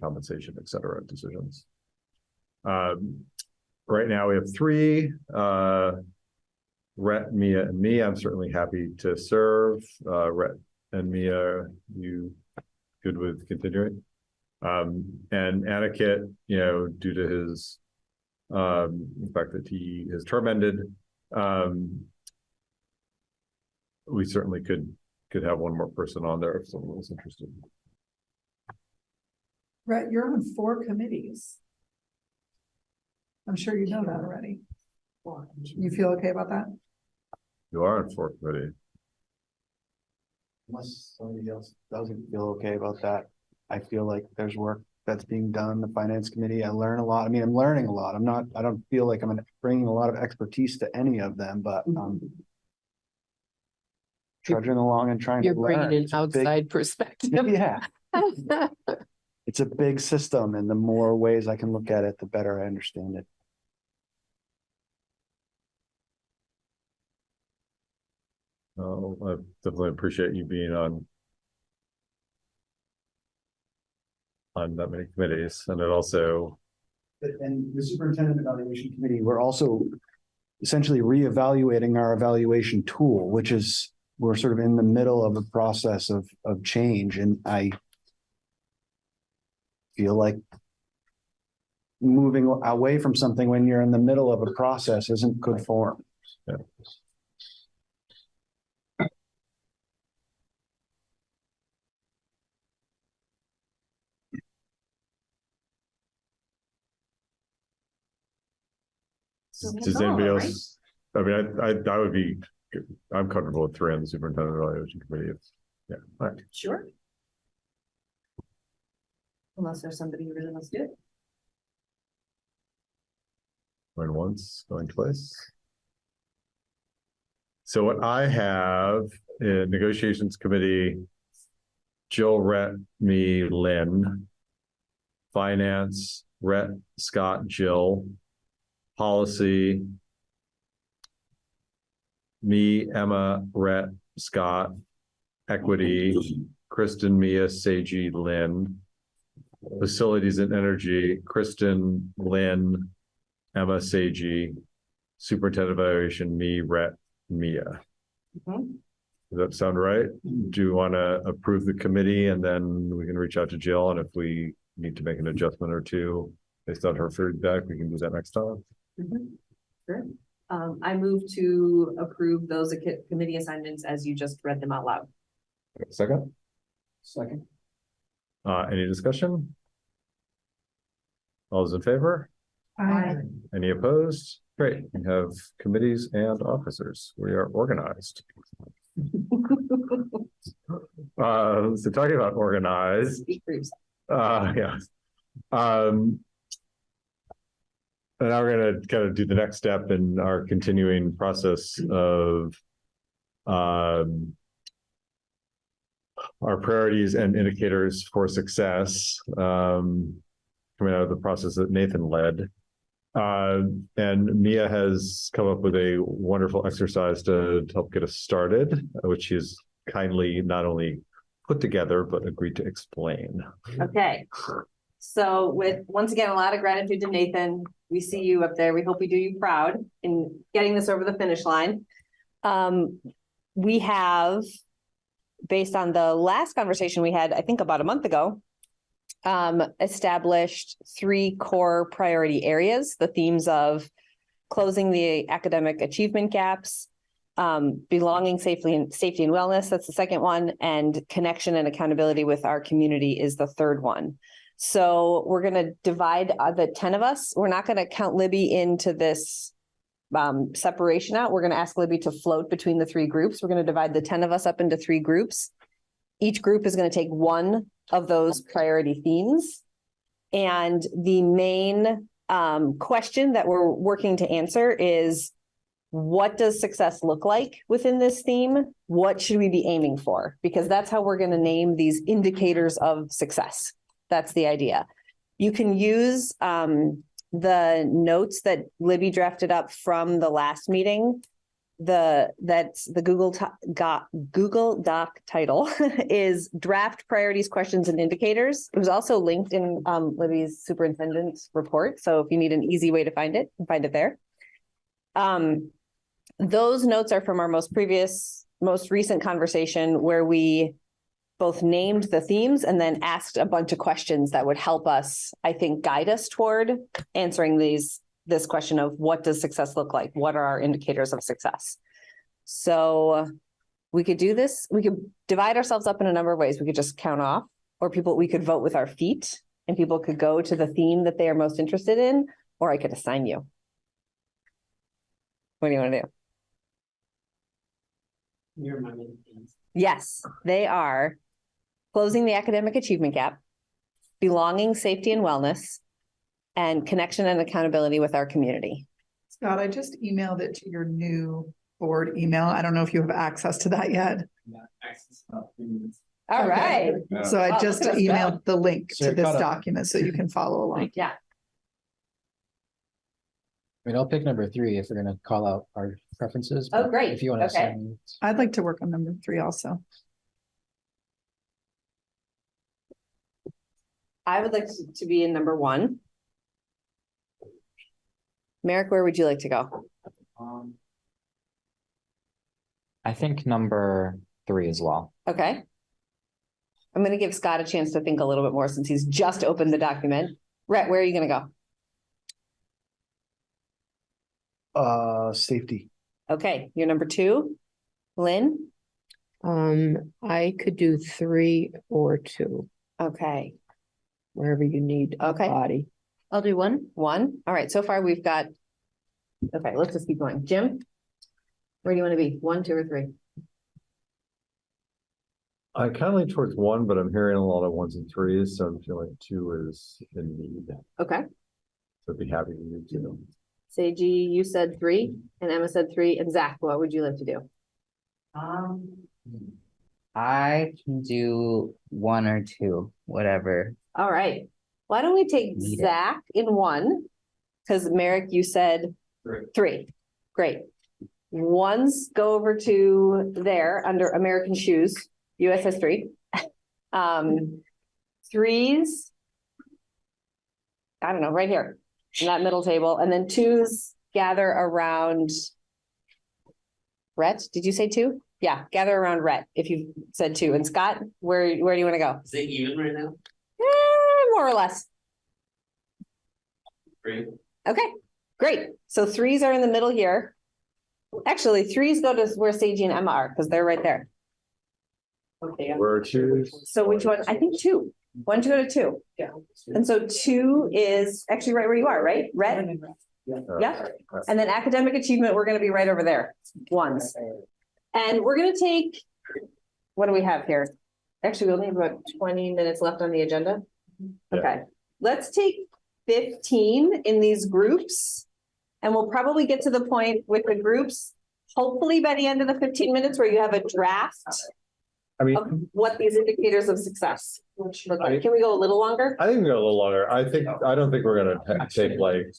compensation, et cetera, decisions. Um, right now we have three, uh. Rhett, Mia, and me. I'm certainly happy to serve. Uh, Rhett and Mia, you good with continuing? Um, and Anakit, you know, due to his. Um, the fact that he is term ended, um. We certainly could, could have one more person on there if someone was interested. Right, you're on four committees. I'm sure you know that already. You feel okay about that? You are on fourth committee. Unless somebody else doesn't feel okay about that, I feel like there's work that's being done, the finance committee, I learn a lot, I mean, I'm learning a lot, I'm not, I don't feel like I'm bringing a lot of expertise to any of them, but, um. Trudging along and trying to You're learn. bringing an It's a big- outside perspective. Yeah, it's a big system and the more ways I can look at it, the better I understand it. Oh, I definitely appreciate you being on. On that many committees, and it also, And the superintendent evaluation committee, we're also essentially reevaluating our evaluation tool, which is, we're sort of in the middle of a process of, of change and I feel like moving away from something when you're in the middle of a process isn't good form. So that's does all, anybody right? else? I mean, I, I, I would be, I'm comfortable with three on the superintendent evaluation committee. It's- Yeah, all right, Sure. Unless there's somebody who really wants to do it. going once, going twice. So what I have in negotiations committee. Jill, Rhett, me, Lynn. Finance, Rhett, Scott, Jill. Policy. me, Emma, Rhett, Scott, Equity, Kristen, Mia, Seiji, Lynn. Facilities and Energy, Kristen, Lynn, Emma, Seiji, Superintendent Evaluation, me, Rhett, Mia. Does that sound right? Do you want to approve the committee and then we can reach out to Jill and if we need to make an adjustment or two based on her feedback, we can do that next time. Sure. Um, I move to approve those committee assignments as you just read them out loud. Second, Second. Uh, any discussion? All those in favor? Aye, Any opposed? Great, we have committees and officers. We are organized. Uh, so talking about organized. Uh, yeah. Um. And now we're gonna kind of do the next step in our continuing process of. Um. Our priorities and indicators for success, um. Coming out of the process that Nathan led. Uh, and Mia has come up with a wonderful exercise to help get us started, which she's kindly not only put together, but agreed to explain. Okay. So with, once again, a lot of gratitude to Nathan. We see you up there. We hope we do you proud in getting this over the finish line. Um, we have, based on the last conversation we had, I think about a month ago, um, established three core priority areas, the themes of closing the academic achievement gaps, um, belonging safely and safety and wellness, that's the second one, and connection and accountability with our community is the third one. So we're gonna divide uh, the ten of us. We're not gonna count Libby into this um, separation out. We're gonna ask Libby to float between the three groups. We're gonna divide the ten of us up into three groups. Each group is gonna take one of those priority themes. And the main um, question that we're working to answer is what does success look like within this theme? What should we be aiming for? Because that's how we're going to name these indicators of success. That's the idea. You can use um, the notes that Libby drafted up from the last meeting. The that's the Google got Google Doc title is draft priorities, questions, and indicators. It was also linked in um, Libby's superintendent's report. So if you need an easy way to find it, find it there. Um, those notes are from our most previous, most recent conversation where we both named the themes and then asked a bunch of questions that would help us, I think, guide us toward answering these, this question of what does success look like? What are our indicators of success? So uh, we could do this, we could divide ourselves up in a number of ways. We could just count off, or people, we could vote with our feet and people could go to the theme that they are most interested in, or I could assign you. What do you want to do? You're my main fans. Yes, they are closing the academic achievement gap, belonging, safety and wellness, and connection and accountability with our community. Scott, I just emailed it to your new board email. I don't know if you have access to that yet. Yeah, access about three. All Okay. right. So Oh, I just look at us emailed the link So to this caught up. document so you can follow along. Yeah, I mean, I'll pick number three if we're gonna call out our preferences. Oh, great. If you wanna Okay. assign. I'd like to work on number three also. I would like to- to be in number one. Merrick, where would you like to go? Um, I think number three as well. Okay. I'm gonna give Scott a chance to think a little bit more since he's just opened the document. Rhett, where are you gonna go? Uh, safety. Okay, you're number two. Lynn? Um, I could do three or two, Okay, wherever you need a Okay. body. I'll do one. one. All right, so far we've got. Okay, let's just keep going. Jim? Where do you want to be? One, two, or three? I kind of lean towards one, but I'm hearing a lot of ones and threes, so I'm feeling two is in need. Okay, So I'd be happy to do two. Seiji, you said three, and Emma said three, and Zach, what would you like to do? Um, I can do one or two, whatever. All right, why don't we take Need it. Zach in one? Because Merrick, you said Three. three. Great. Ones go over to there under American shoes, US history. Um, threes. I don't know, right here, in that middle table, and then twos gather around. Rhett, did you say two? Yeah, gather around Rhett, if you said two. And Scott, where, where do you want to go? Is it even right now? Eh, more or less. Three. Okay, great. So threes are in the middle here. Actually, threes go to where Seiji and Emma are, because they're right there. Okay, We're two. so which one? I think two. One to go to two. Yeah. And so two is actually right where you are, right? Rhett? Yeah. And then academic achievement, we're gonna be right over there, ones. And we're gonna take, what do we have here? Actually, we only have about twenty minutes left on the agenda. Yeah. Okay, let's take fifteen in these groups. And we'll probably get to the point with the groups, hopefully by the end of the fifteen minutes where you have a draft I mean, of what these indicators of success look like. Can we go a little longer? I think we go a little longer. I think, I don't think we're gonna ta- take like,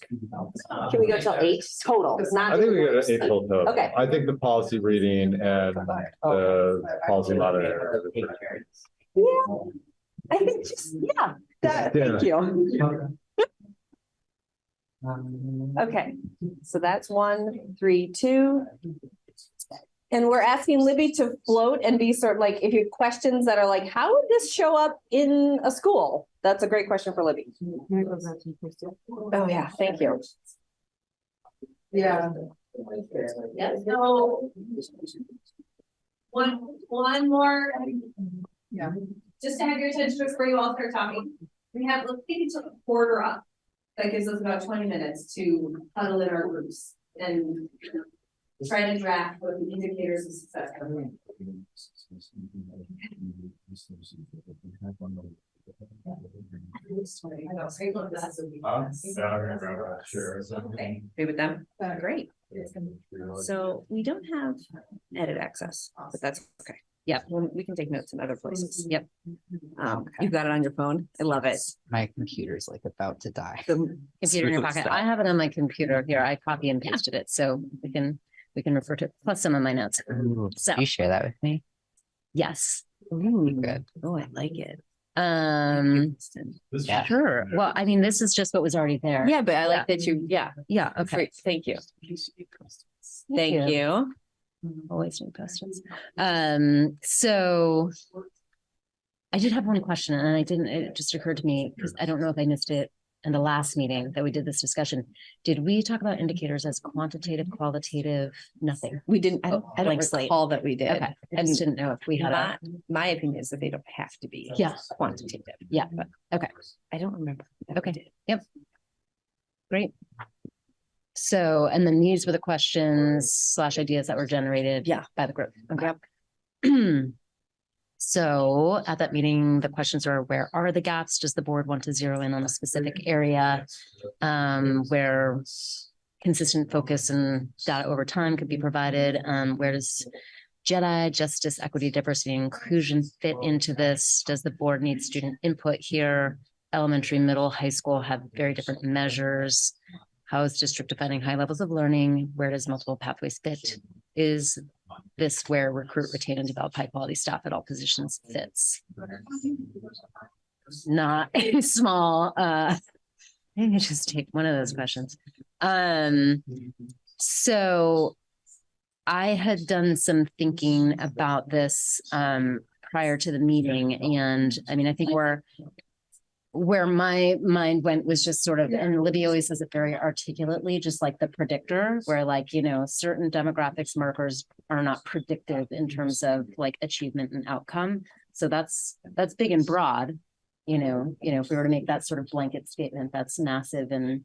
Can we go till eight total? Not I think we go to eight till total. Okay. I think the policy reading and the policy monitoring. Yeah, I think just, yeah, that, thank you. Okay, so that's one, three, two. And we're asking Libby to float and be sort of like, if you have questions that are like, how would this show up in a school? That's a great question for Libby. Oh, yeah, thank you. Yeah. Yeah, so. One, one more. Yeah. Just to have your attention before you all start talking. We have, let's take it to a quarter up. That gives us about twenty minutes to huddle in our groups and try to draft what the indicators of success are. Doing. Okay, Agree with them? Great. So we don't have edit access, but that's okay. Yeah, well, we can take notes in other places. Yep. Um, you've got it on your phone. I love it. My computer's like about to die. The Computer in your pocket. I have it on my computer here. I copy and pasted it, so we can, we can refer to, it, plus some of my notes. So, You share that with me? yes. Good. Oh, I like it. Um, Yeah. sure. Well, I mean, this is just what was already there. Yeah, but I like that you, yeah, Yeah, okay. great, thank you. Thank you. Always new questions. Um, so I did have one question and I didn't, it just occurred to me, because I don't know if I missed it in the last meeting that we did this discussion. Did we talk about indicators as quantitative, qualitative, nothing? We didn't, I don't, I don't Blank slate. recall that we did. Okay, I just didn't know if we had My, a, my opinion is that they don't have to be. Yeah. Quantitative. yeah, but, okay. I don't remember. we Okay. did. Yep. Great. So, and then these were the questions slash ideas that were generated. Yeah. By the group. Okay. So at that meeting, the questions are, where are the gaps? Does the board want to zero in on a specific area? Um, where consistent focus and data over time could be provided? Um, where does Jedi, justice, equity, diversity, and inclusion fit into this? Does the board need student input here? Elementary, middle, high school have very different measures. How is district defining high levels of learning? Where does multiple pathways fit? Is this where recruit, retain, and develop high quality staff at all positions fits? Not a small, uh, maybe just take one of those questions. Um, so I had done some thinking about this, um, prior to the meeting, and I mean, I think we're where my mind went was just sort of, and Libby always says it very articulately, just like the predictor, where like, you know, certain demographics markers are not predictive in terms of like achievement and outcome. So that's, that's big and broad. You know, you know, if we were to make that sort of blanket statement, that's massive and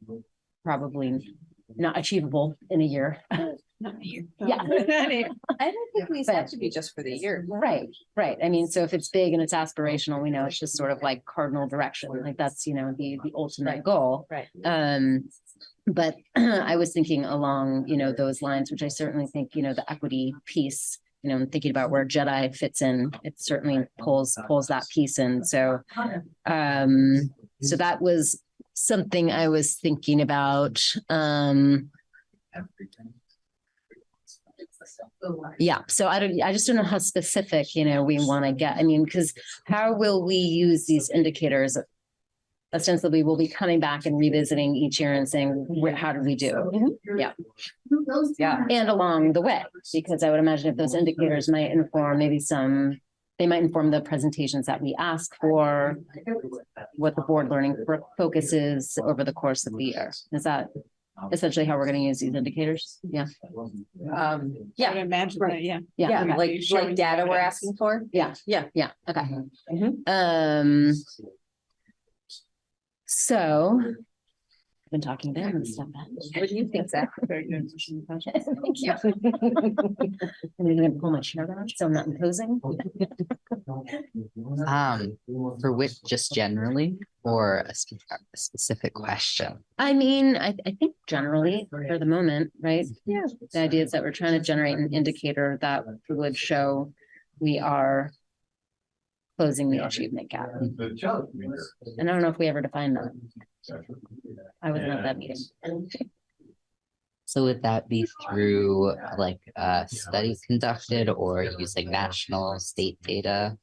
probably not achievable in a year. Not a year. Yeah. I don't think these have to be just for the year. Right, right. I mean, so if it's big and it's aspirational, we know it's just sort of like cardinal direction, like that's, you know, the, the ultimate goal. Right. Um, but I was thinking along, you know, those lines, which I certainly think, you know, the equity piece, you know, I'm thinking about where Jedi fits in, it certainly pulls, pulls that piece in. So, um, so that was something I was thinking about. Um, Yeah, so I don't, I just don't know how specific, you know, we want to get. I mean, because how will we use these indicators? Ostensibly, we'll be coming back and revisiting each year and saying, how did we do? Yeah. Yeah. And along the way, because I would imagine if those indicators might inform maybe some, they might inform the presentations that we ask for, what the board learning fo- focus is over the course of the year. Is that essentially how we're going to use these indicators? Yeah. Um, Yeah, imagine that, yeah. yeah, okay. like, like data we're asking for? Yeah, Yeah. yeah, okay. Mhm. Um. So. I've been talking to him and stuff. What do you think, Zach? Thank you. I'm gonna pull my chair down, so I'm not imposing. Um, for which, just generally, or a spe- a specific question? I mean, I, I think generally for the moment, right? Yeah. The idea is that we're trying to generate an indicator that would show we are closing the achievement gap. And I don't know if we ever defined that. I wasn't at that meeting. So would that be through like uh studies conducted or using national state data?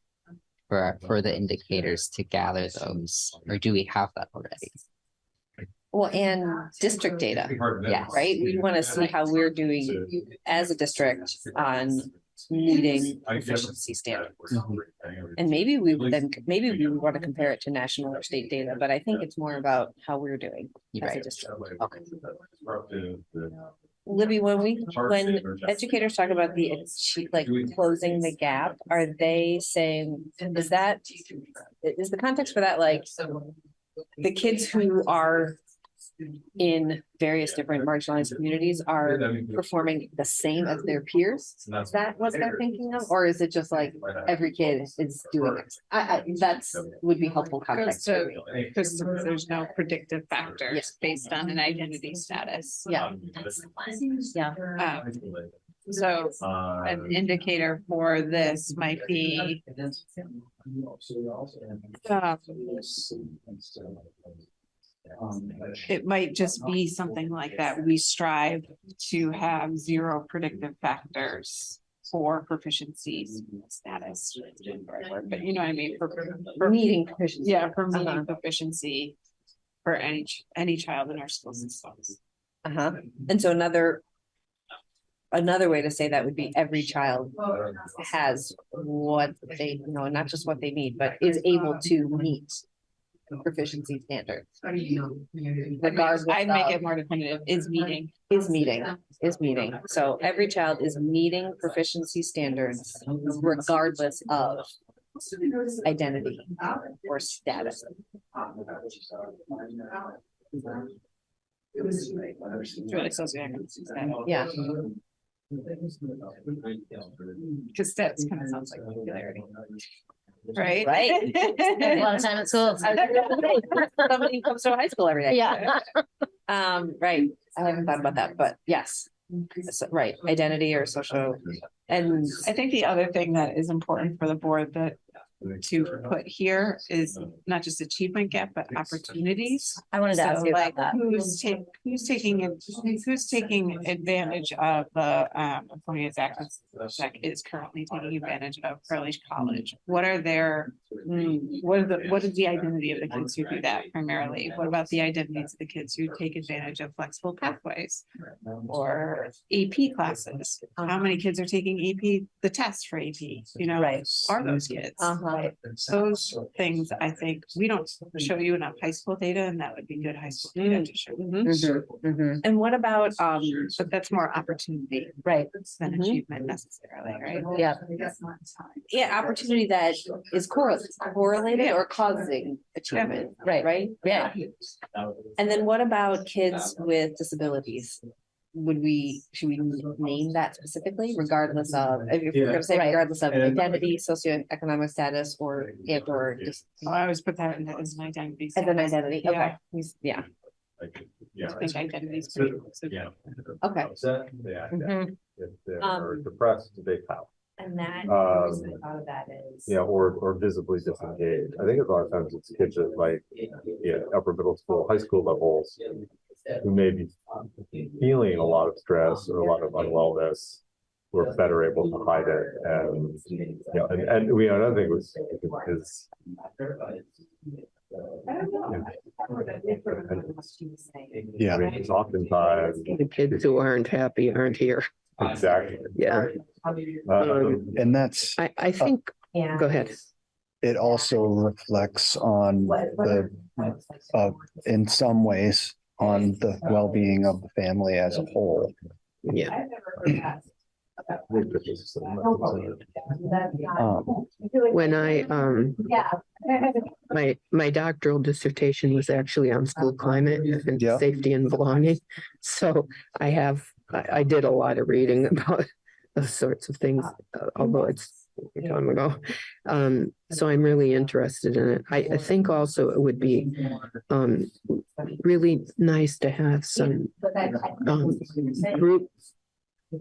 For for the indicators to gather those, or do we have that already? Well, and district data, Yes. right? We want to see how we're doing as a district on meeting proficiency standards. Mm-hmm. And maybe we would then, maybe we would want to compare it to national or state data, but I think it's more about how we're doing as a Right. district. Okay. Libby, when we, when educators talk about the achieve, like closing the gap, are they saying, is that? Is the context for that like the kids who are in various different marginalized communities are performing the same as their peers? Is that what they're thinking of? Or is it just like every kid is doing it? I, I, that's, would be helpful context for me. Because there's no predictive factors based on an identity status. Yeah. Yeah. Um, So an indicator for this might be, um, it might just be something like that. We strive to have zero predictive factors for proficiency status. But you know what I mean? For, for Meeting proficiency. Yeah, for Uh-huh. meeting proficiency for any, ch- any child in our school systems. Uh-huh. And so another. Another way to say that would be every child has what they, you know, not just what they need, but is able to meet. Proficiency standards. Regardless I'd make of- it more definitive, is meeting. Is meeting, is meeting. So every child is meeting proficiency standards regardless of identity or status. It's really socioeconomic status. Yeah. Cause that's kind of sounds like popularity. Right? Right. A lot of time at school. Somebody comes to a high school every day. Yeah. Um, right, I haven't thought about that, but yes, So, right, identity or social, and I think the other thing that is important for the board that to put here is not just achievement gap, but opportunities. I wanted to ask So you like, about that. who's taking, who's taking, it- who's taking advantage of the, um, employee Zach, Zach is currently taking advantage of early college? What are their, mm, what are the, what is the identity of the kids who do that primarily? What about the identities of the kids who take advantage of flexible pathways? Or AP classes? How many kids are taking AP, the test for AP, you know? Right. Are those kids? Uh-huh. Those things, I think, we don't show you enough high school data and that would be good high school data to show. Mhm. Mhm, mhm. and what about, um, But that's more opportunity right, than Mhm. achievement necessarily, right? yeah. Yeah, opportunity that is correlated, correlated or causing achievement, right, right? Yeah. And then what about kids with disabilities? Would we, should we name that specifically regardless of, if you're gonna say Right. regardless of And- identity, socioeconomic status, or if or just Oh, I always put that in as an identity. as an status. identity, Yeah. okay, He's- yeah, I think identity is pretty. inclusive. okay. Yeah. Mhm. Um, depressed, they pout. And that, Um, the reason I thought of that is. Yeah, or, or visibly disengaged. I think a lot of times it's kids at like, yeah, upper middle school, high school levels. Who may be feeling a lot of stress or a lot of unwellness. we're better able to hide it and, you know, and, and we, another thing was, is. Yeah. I mean, it's oftentimes, The kids who aren't happy aren't here. exactly. Yeah, Um, And that's, I, I think, go ahead. it also reflects on the, uh, in some ways, on the well-being of the family as a whole. Yeah, Um, when I, um, Yeah. my, my doctoral dissertation was actually on school climate and Yeah. safety and belonging. So I have, I, I did a lot of reading about those sorts of things, uh, although it's a long time ago. Um, so I'm really interested in it. I, I think also it would be, um, really nice to have some, um, group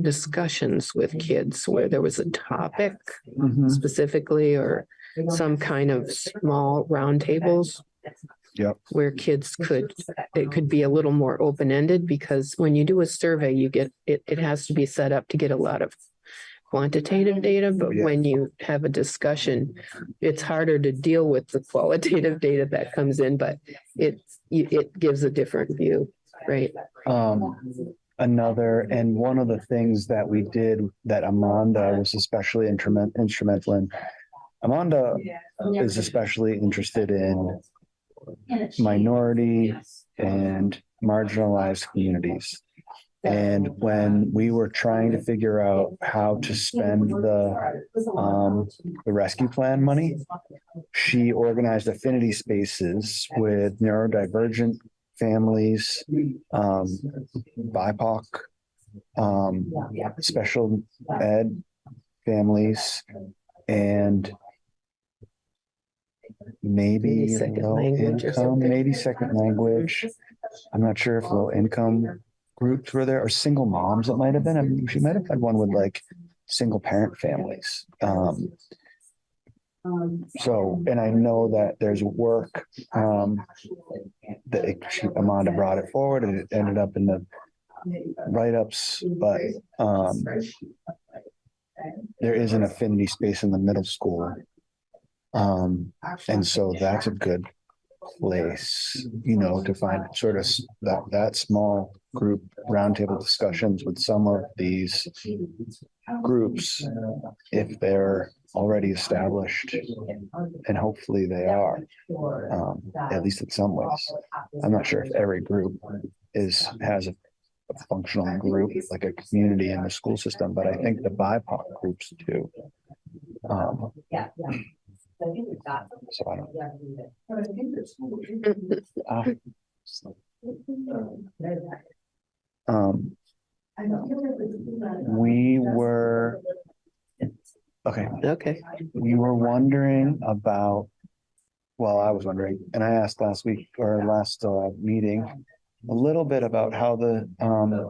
discussions with kids where there was a topic mhm. specifically or some kind of small roundtables. Yep. Where kids could, it could be a little more open-ended because when you do a survey, you get, it, it has to be set up to get a lot of quantitative data, but Yeah. when you have a discussion, it's harder to deal with the qualitative data that comes in, but it, it gives a different view, right? Um, another, and one of the things that we did that Amanda was especially instrument, instrumental in. Amanda is especially interested in minority and marginalized communities. And when we were trying to figure out how to spend the, um, the rescue plan money, she organized affinity spaces with neurodivergent families, um, BIPOC, um, special ed families, and maybe Maybe second low language or income, something. maybe second language. I'm not sure if low income groups were there or single moms that might have been. I mean, she might have had one with like single parent families. Um, so, and I know that there's work, um, that it- she- Amanda brought it forward and it ended up in the write-ups, but, um, there is an affinity space in the middle school. Um, and so that's a good place, you know, to find sort of that, that small group roundtable discussions with some of these groups, if they're already established, and hopefully they are, um, at least in some ways. I'm not sure if every group is, has a a functional group, like a community in the school system, but I think the BIPOC groups do. Um, so I don't. ah. Um, we were. Okay, Okay, we were wondering about. Well, I was wondering, and I asked last week or last uh meeting. A little bit about how the um.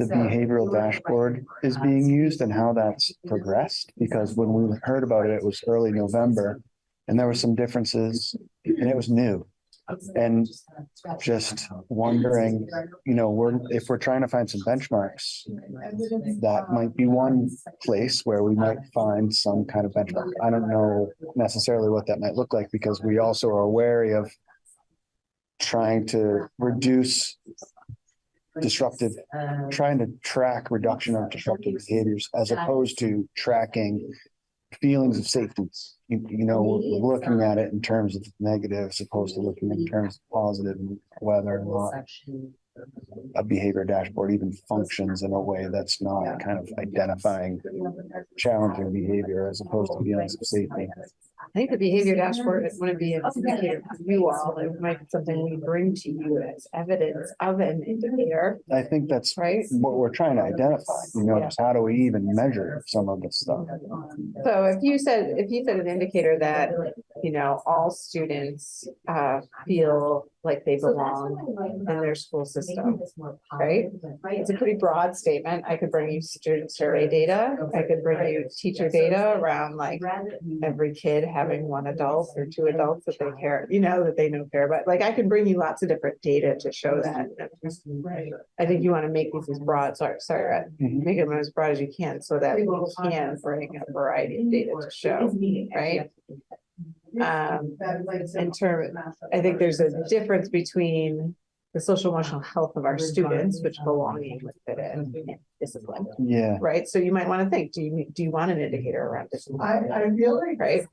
The behavioral dashboard is being used and how that's progressed, because when we heard about it, it was early November. And there were some differences and it was new. And just wondering, you know, we're, if we're trying to find some benchmarks. That might be one place where we might find some kind of benchmark. I don't know necessarily what that might look like because we also are wary of. Trying to reduce disruptive, trying to track reduction of disruptive behaviors as opposed to tracking. Feelings of safety, you, you know, we're looking at it in terms of negative as opposed to looking in terms of positive and whether or not a behavior dashboard even functions in a way that's not kind of identifying challenging behavior as opposed to feelings of safety. I think the behavior dashboard is gonna be an indicator for you all. It might be something we bring to you as evidence of an indicator, I think that's right? what we're trying to identify, you know, just how do we even measure some of this stuff? So if you said, if you said an indicator that you know, all students uh feel like they belong in their school system, right? It's a pretty broad statement. I could bring you student survey data. I could bring you teacher data around like every kid having one adult or two adults that they care, you know, that they know care about. Like I can bring you lots of different data to show that. Right. I think you want to make these as broad, sorry, sorry, Rhett. Mhm. make them as broad as you can so that we can bring a variety of data to show, right? Um, in term, I think there's a difference between the social emotional health of our students, which belonging with it and discipline, Yeah. right? So you might want to think, do you, do you want an indicator around I, discipline? I feel like. Right?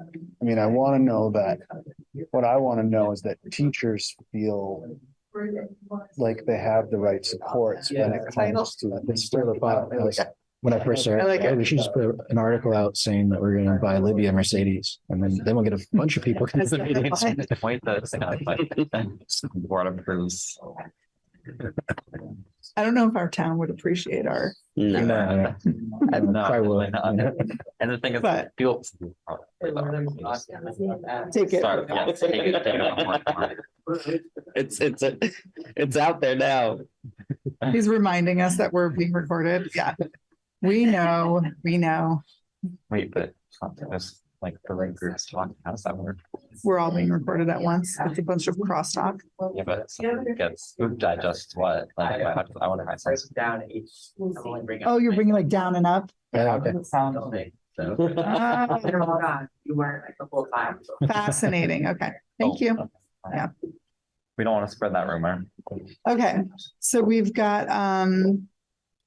I mean, I want to know that, what I want to know is that teachers feel like they have the right supports when it comes to It's still about, like, when I first I started, like "Oh, we should just put an article out saying that we're gonna buy Libby a Mercedes. And then, then we'll get a bunch of people. come to the meetings. That's Point that's kind of like, board approves. I don't know if our town would appreciate our, No, No, And no, I will. definitely not. And the thing is, But- people. take it. Sorry, yeah, take it, take it. it's, it's, it's out there now. He's reminding us that we're being recorded. Yeah. We know, we know, Wait, but there's like the right groups talking, how does that work? we're all being recorded at once. It's a bunch of crosstalk. Yeah, but something gets, who digests what? Like, I I want to find something. Down each. Oh, you're bringing like down and up? Yeah, okay. So. Ah, You weren't like the whole time. Fascinating. Okay, thank you. Yeah. We don't want to spread that rumor. Okay, so we've got um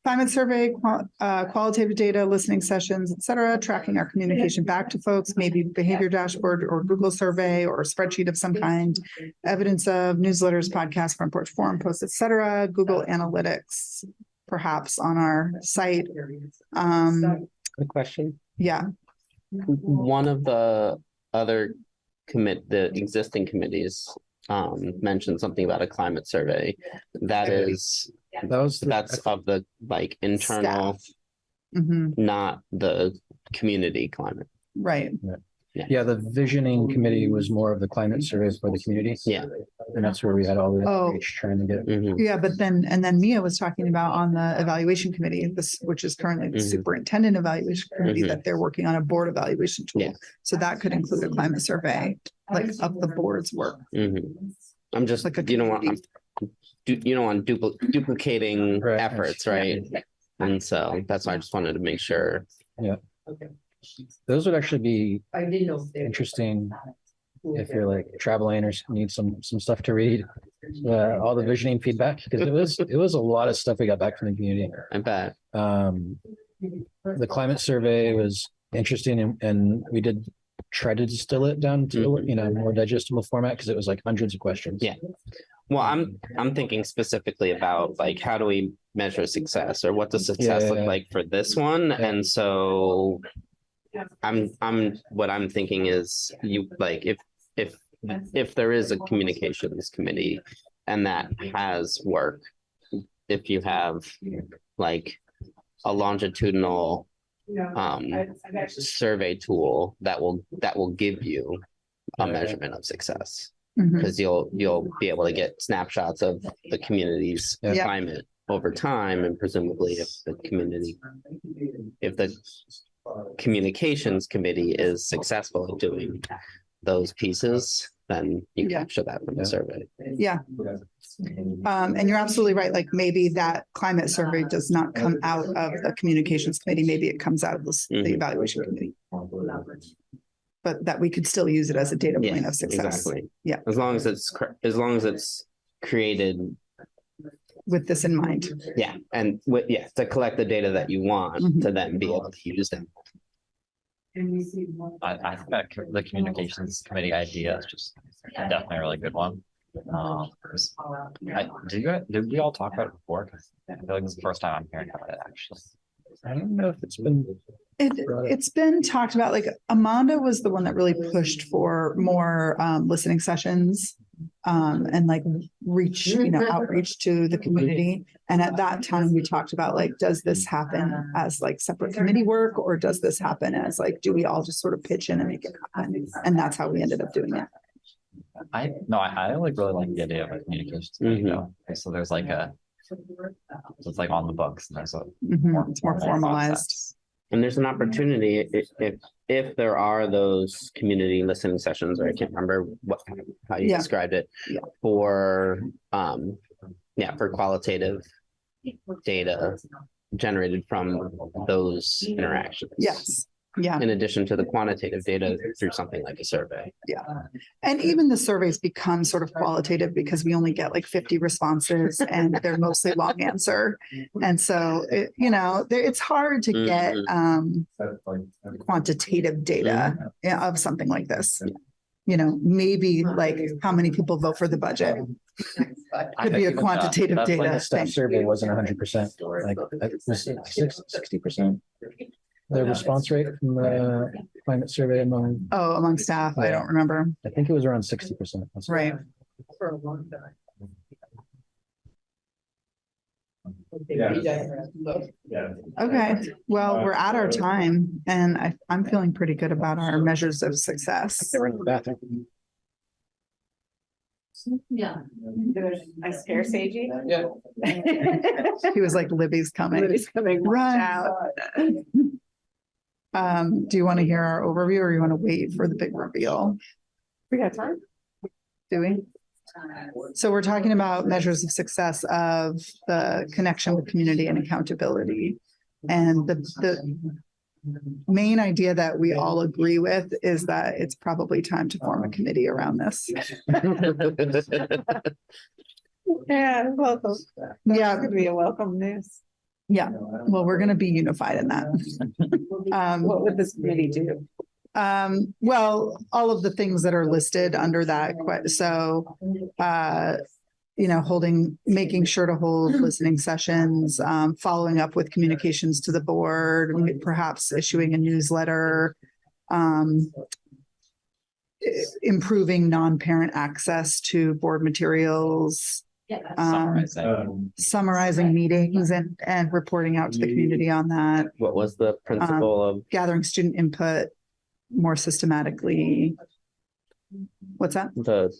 climate survey, qual- uh, qualitative data, listening sessions, et cetera, tracking our communication back to folks, maybe behavior dashboard or Google survey or spreadsheet of some kind, evidence of newsletters, podcasts, front porch forum posts, et cetera, Google Analytics, perhaps on our site. Um, Good question. yeah, One of the other commit, the existing committees um mentioned something about a climate survey. That is, That was, the- that's of the like internal, mhm, not the community climate. right. yeah, the visioning committee was more of the climate surveys for the community. Yeah. And that's where we had all the Oh. outreach trying to get. Mhm. Yeah, but then, and then Mia was talking about on the evaluation committee, this, which is currently the Mhm. superintendent evaluation committee, Mhm. that they're working on a board evaluation Yeah. tool. So that could include a climate survey, like of the board's work. Mhm. I'm just, Like a you know what, I'm, community. Du- you know, on dupli- duplicating Right. efforts, right? And so that's why I just wanted to make sure. Yeah. Okay. Those would actually be I didn't know. interesting if you're like traveling or need some, some stuff to read. Uh, all the visioning feedback, because it was, it was a lot of stuff we got back from the community. I bet. Um, the climate survey was interesting and, and we did try to distill it down to, Mhm. you know, more digestible format because it was like hundreds of questions. Yeah. Well, I'm, I'm thinking specifically about like, how do we measure success or what does success yeah, look like for this one? Yeah. And so. I'm, I'm, what I'm thinking is you, like, if, if, if there is a communications committee and that has work. If you have like a longitudinal um survey tool that will, that will give you a measurement of success. Mhm. Cause you'll, you'll be able to get snapshots of the community's Yeah. Yeah. climate over time and presumably if the community. If the communications committee is successful at doing those pieces, then you Yeah. capture that from the Yeah. survey. Yeah. Um, and you're absolutely right. Like maybe that climate survey does not come out of the communications committee. Maybe it comes out of this- the Mhm. evaluation committee. But that we could still use it as a data point Yeah, of success exactly. Yeah. As long as it's, cor- as long as it's created, with this in mind. yeah, and with, yeah, to collect the data that you want Mhm. to then be able to use them. I, I think that co- the communications committee idea is just definitely a really good one. Um, I, do you, guys- did we all talk about it before? 'Cause I feel like this is the first time I'm hearing about it, actually. I don't know if it's been, It, Got it. it's been talked about, like Amanda was the one that really pushed for more um listening sessions. um, and like reach, you know, outreach to the community. And at that time, we talked about like, does this happen as like separate committee work? Or does this happen as like, do we all just sort of pitch in and make it happen? And that's how we ended up doing it. I, no, I, I like really like the idea of a communications, committee, Mhm. though. Okay, so there's like a, so it's like on the books and there's a. Mhm, It's more formal formalized. process. And there's an opportunity if, if, if there are those community listening sessions, or I can't remember what, how you Yeah. described it. Yeah. For, um, yeah, for qualitative data generated from those interactions. Yes, yeah. In addition to the quantitative data through something like a survey. Yeah. And even the surveys become sort of qualitative because we only get like fifty responses and they're mostly long answer. And so, it, you know, it's hard to get, Mhm. um, quantitative data of something like this. You know, maybe like how many people vote for the budget. I Could be a think even, quantitative that data Plaintiff Staff thing. survey wasn't hundred percent, like, it was sixty percent. The response rate from the climate survey among, Oh, among staff, I don't remember. I think it was around sixty percent. Right. for a long time Okay, well, we're at our time and I, I'm feeling pretty good about our measures of success. They were in the bathroom. Yeah. I scare Seiji. Yeah. He was like, Libby's coming. Libby's coming. Run. out. Um, do you want to hear our overview or you want to wait for the big reveal? We got time. Do we? So we're talking about measures of success of the connection with community and accountability. And the, the main idea that we all agree with is that it's probably time to form a committee around this. Yeah, welcome. Yeah, Could be a welcome news. Yeah. Well, we're gonna be unified in that. Um, What would this committee do? Um, well, all of the things that are listed under that, que- so, uh, you know, holding, making sure to hold listening sessions, um, following up with communications to the board, perhaps issuing a newsletter, um, i- improving non-parent access to board materials, um, Summarizing. summarizing meetings and, and reporting out to the community on that, What was the principle of, gathering student input more systematically. What's that? the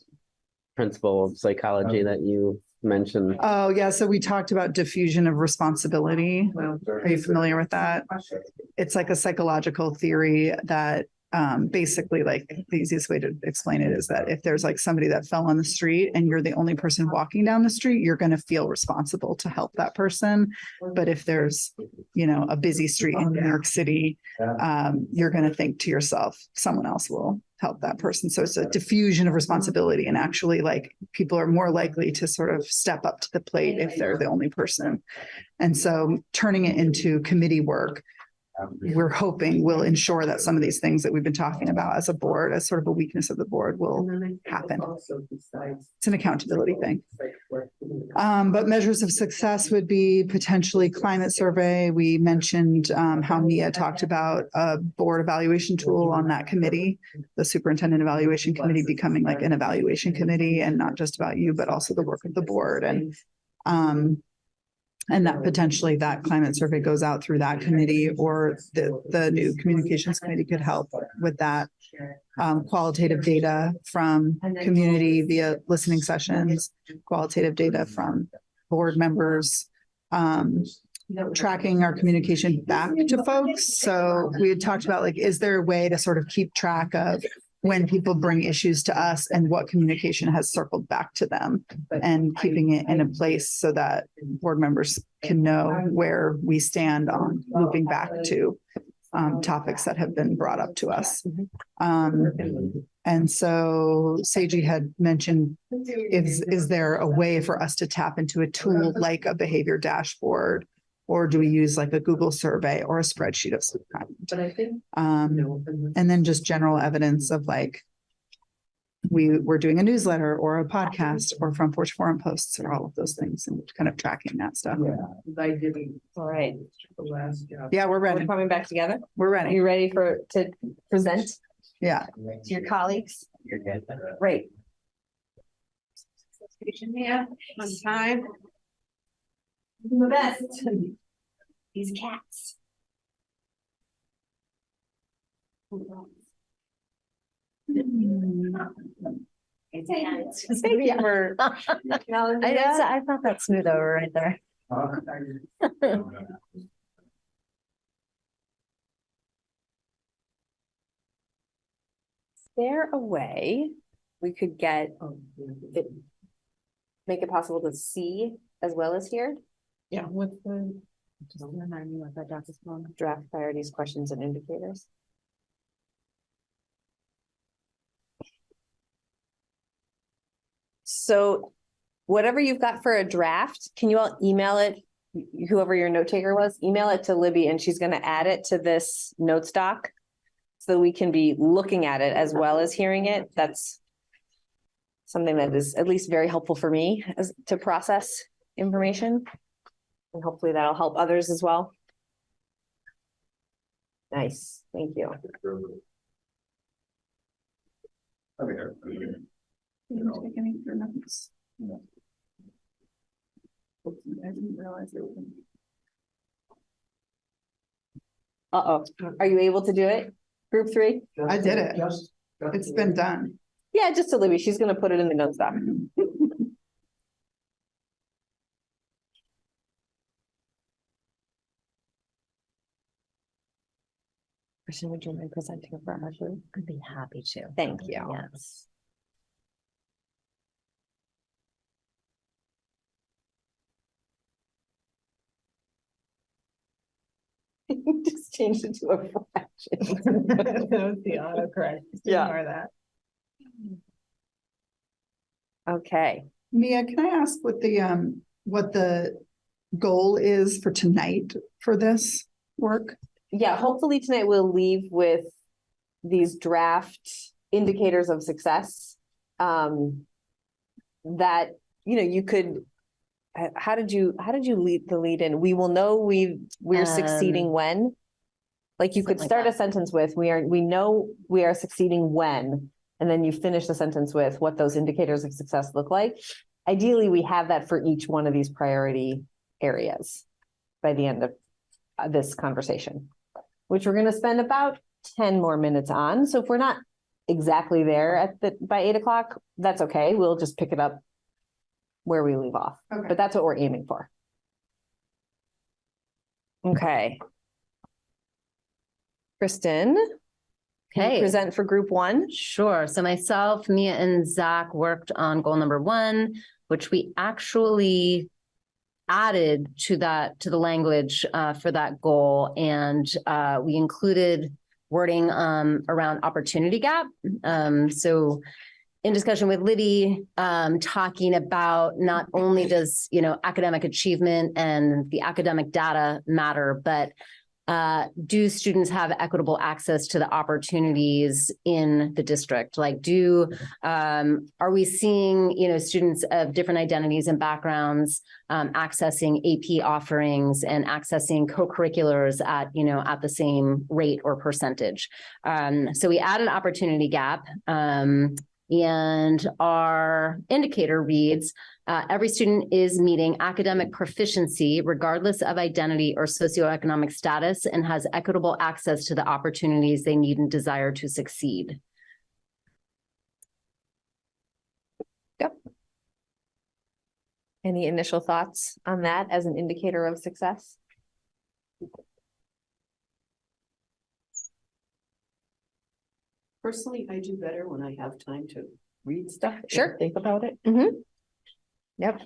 principle of psychology that you mentioned? Oh, yeah, so we talked about diffusion of responsibility. Are you familiar with that? It's like a psychological theory that um basically like the easiest way to explain it is that if there's like somebody that fell on the street and you're the only person walking down the street, you're gonna feel responsible to help that person. But if there's, you know, a busy street in New York City, um, you're gonna think to yourself, someone else will help that person. So it's a diffusion of responsibility and actually like people are more likely to sort of step up to the plate if they're the only person. And so turning it into committee work, we're hoping will ensure that some of these things that we've been talking about as a board, as sort of a weakness of the board will happen. It's an accountability thing. Um, but measures of success would be potentially climate survey. We mentioned um, how Mia talked about a board evaluation tool on that committee. The superintendent evaluation committee becoming like an evaluation committee and not just about you, but also the work of the board and um, and that potentially that climate survey goes out through that committee or the, the new communications committee could help with that. Um, qualitative data from community via listening sessions, qualitative data from board members. Um, tracking our communication back to folks. So we had talked about like, is there a way to sort of keep track of when people bring issues to us and what communication has circled back to them and keeping it in a place so that board members can know where we stand on looping back to um, topics that have been brought up to us. Um, and so Seiji had mentioned, is, is there a way for us to tap into a tool like a behavior dashboard? Or do we use like a Google survey or a spreadsheet of some kind? But I think. Um, and then just general evidence of like. We were doing a newsletter or a podcast or front porch forum posts or all of those things and kind of tracking that stuff. I didn't. All right, The last job. Yeah, we're we're ready. coming back together. We're Are ready. you ready for, to present Yeah. to your colleagues? You're good. Great. Yeah, on time. The best. These cats. I, I thought that smooth over right there. there a way we could get oh, it? Make it possible to see as well as hear? Yeah, with the. Just remind me what that doc is called. Draft priorities, questions and indicators. So whatever you've got for a draft, can you all email it? Whoever your note taker was, email it to Libby and she's gonna add it to this notes doc. So we can be looking at it as well as hearing it. That's something that is at least very helpful for me as to process information. And hopefully that'll help others as well. Nice, thank you. Uh-oh, are you able to do it? Group three? I did it. It's been done. Yeah, just to Libby, she's gonna put it in the notes doc. Kristen, would you mind presenting for our group? I'd be happy to. Thank you. Yes. Just changed it to a fraction. That was the autocorrect. Yeah. Ignore that. Okay, Mia, can I ask what the, um, what the goal is for tonight for this work? Yeah, hopefully tonight we'll leave with these draft indicators of success. Um, that, you know, you could, how did you, how did you lead the lead in? We will know we, we're succeeding Um, when? Like you could something like start a sentence with, we are, we know we are succeeding when, and then you finish the sentence with what those indicators of success look like. Ideally, we have that for each one of these priority areas by the end of uh, this conversation, which we're gonna spend about ten more minutes on. So if we're not exactly there at the, by eight o'clock, that's okay. We'll just pick it up where we leave off, Okay. but that's what we're aiming for. Okay. Kristen, can you Okay. present for group one? Sure. So myself, Mia and Zach worked on goal number one, which we actually added to that, to the language uh, for that goal. And uh, we included wording um, around opportunity gap. Um, so in discussion with Libby, um, talking about not only does, you know, academic achievement and the academic data matter, but uh, do students have equitable access to the opportunities in the district? Like, do, um, are we seeing, you know, students of different identities and backgrounds um, accessing AP offerings and accessing co-curriculars at, you know, at the same rate or percentage? Um, so we add an opportunity gap. And our indicator reads, uh, every student is meeting academic proficiency regardless of identity or socioeconomic status and has equitable access to the opportunities they need and desire to succeed. Yep. Any initial thoughts on that as an indicator of success? Personally, I do better when I have time to read stuff. and Sure. Think about it. Mm-hmm. Yep.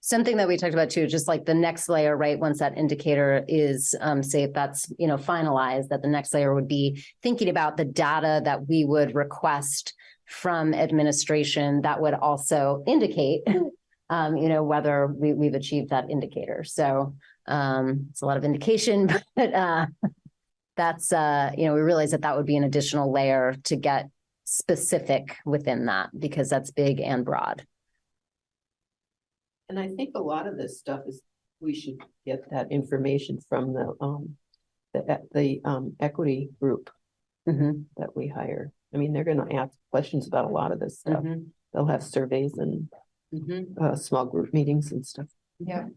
Something that we talked about too, just like the next layer, right? Once that indicator is, um, say if that's, you know, finalized, that the next layer would be thinking about the data that we would request from administration that would also indicate, um, you know, whether we, we've achieved that indicator. So, um, it's a lot of indication, but, uh, that's, uh, you know, we realize that that would be an additional layer to get specific within that because that's big and broad. And I think a lot of this stuff is, we should get that information from the, um, the, the, um, equity group Mhm. that we hire. I mean, they're gonna ask questions about a lot of this stuff. Mhm. They'll have surveys and Mhm. uh, small group meetings and stuff. Yeah.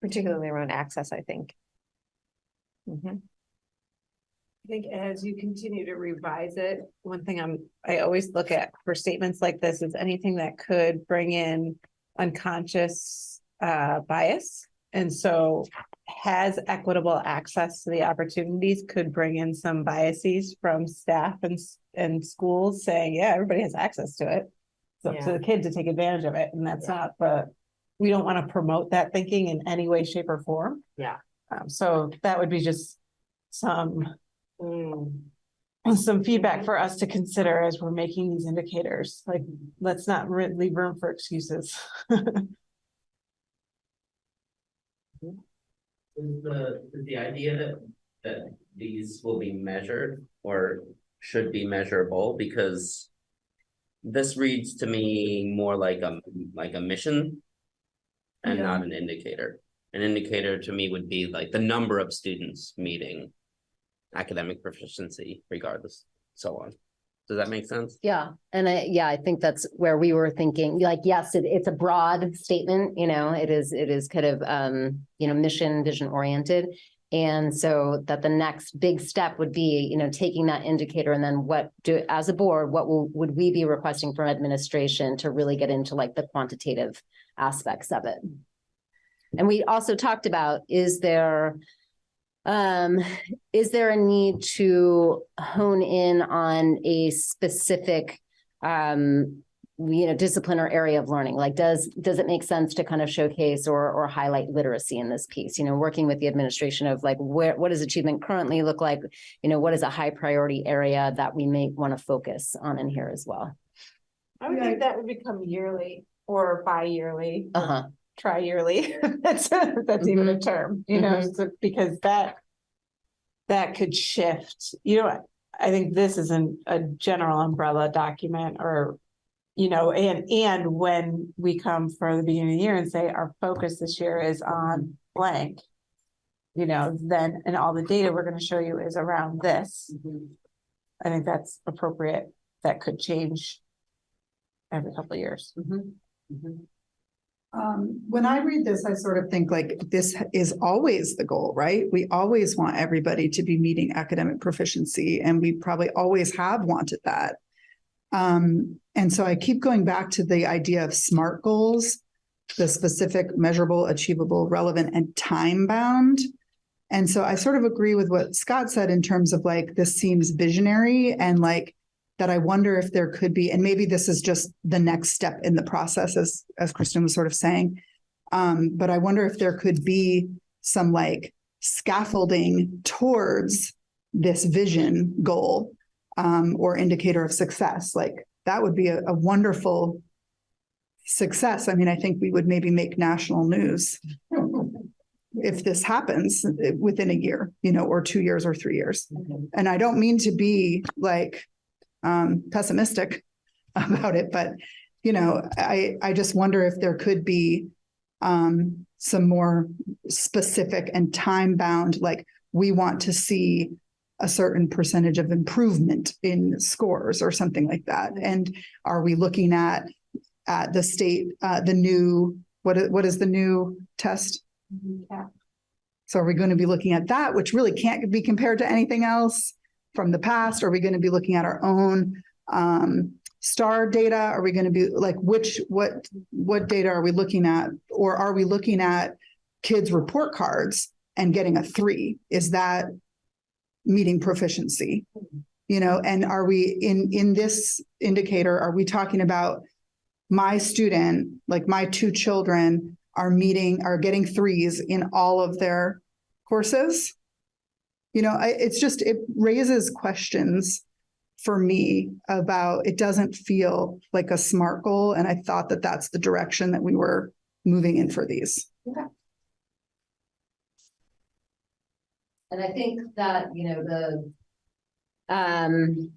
Particularly around access, I think. I think as you continue to revise it, one thing I'm, I always look at for statements like this is anything that could bring in unconscious uh bias. And so has equitable access to the opportunities could bring in some biases from staff and s- and schools saying, yeah, everybody has access to it. So Yeah. to the kid to take advantage of it, and that's not the, we don't want to promote that thinking in any way, shape or form. Yeah. Um, so that would be just some Mm. some feedback for us to consider as we're making these indicators, like, let's not leave room for excuses. Is the, is the idea that, that these will be measured or should be measurable because this reads to me more like a, like a mission and Yeah. not an indicator. An indicator to me would be like the number of students meeting academic proficiency regardless, so on. Does that make sense? Yeah, and I, yeah, I think that's where we were thinking, like, yes, it, it's a broad statement, you know, it is, it is kind of, um, you know, mission, vision oriented. And so that the next big step would be, you know, taking that indicator and then what do, as a board, what will, would we be requesting from administration to really get into like the quantitative aspects of it? And we also talked about, is there, um, is there a need to hone in on a specific, um, you know, discipline or area of learning? Like, does, does it make sense to kind of showcase or, or highlight literacy in this piece? You know, working with the administration of like, where, what does achievement currently look like? You know, what is a high priority area that we may want to focus on in here as well? I would think that would become yearly or bi-yearly, Uh-huh. Tri-yearly. That's, that's even a mm-hmm. term, you know, mm-hmm. so- because that that could shift, you know, I think this isn't a general umbrella document or, you know, and, and when we come for the beginning of the year and say our focus this year is on blank, you know, then, and all the data we're gonna show you is around this. Mm-hmm. I think that's appropriate. That could change every couple of years. Um, when I read this, I sort of think like this is always the goal, right? We always want everybody to be meeting academic proficiency and we probably always have wanted that. Um, and so I keep going back to the idea of SMART goals, the specific, measurable, achievable, relevant, and time bound. And so I sort of agree with what Scott said in terms of like, this seems visionary and like that I wonder if there could be, and maybe this is just the next step in the process, as, as Kristen was sort of saying. Um, but I wonder if there could be some like scaffolding towards this vision goal um, or indicator of success. Like that would be a, a wonderful success. I mean, I think we would maybe make national news if this happens within a year, you know, or two years or three years. And I don't mean to be like um, pessimistic about it, but you know, I, I just wonder if there could be um, some more specific and time bound, like we want to see a certain percentage of improvement in scores or something like that. And are we looking at at the state, uh, the new, what what is the new test? Yeah. So are we going to be looking at that, which really can't be compared to anything else from the past? Are we going to be looking at our own um, star data? Are we going to be like, which, what, what data are we looking at? Or are we looking at kids' report cards and getting a three? Is that meeting proficiency? You know, and are we in, in this indicator, are we talking about my student, like my two children are meeting, are getting threes in all of their courses? You know, I, it's just, it raises questions for me about, it doesn't feel like a SMART goal. And I thought that that's the direction that we were moving in for these. And I think that, you know, the um,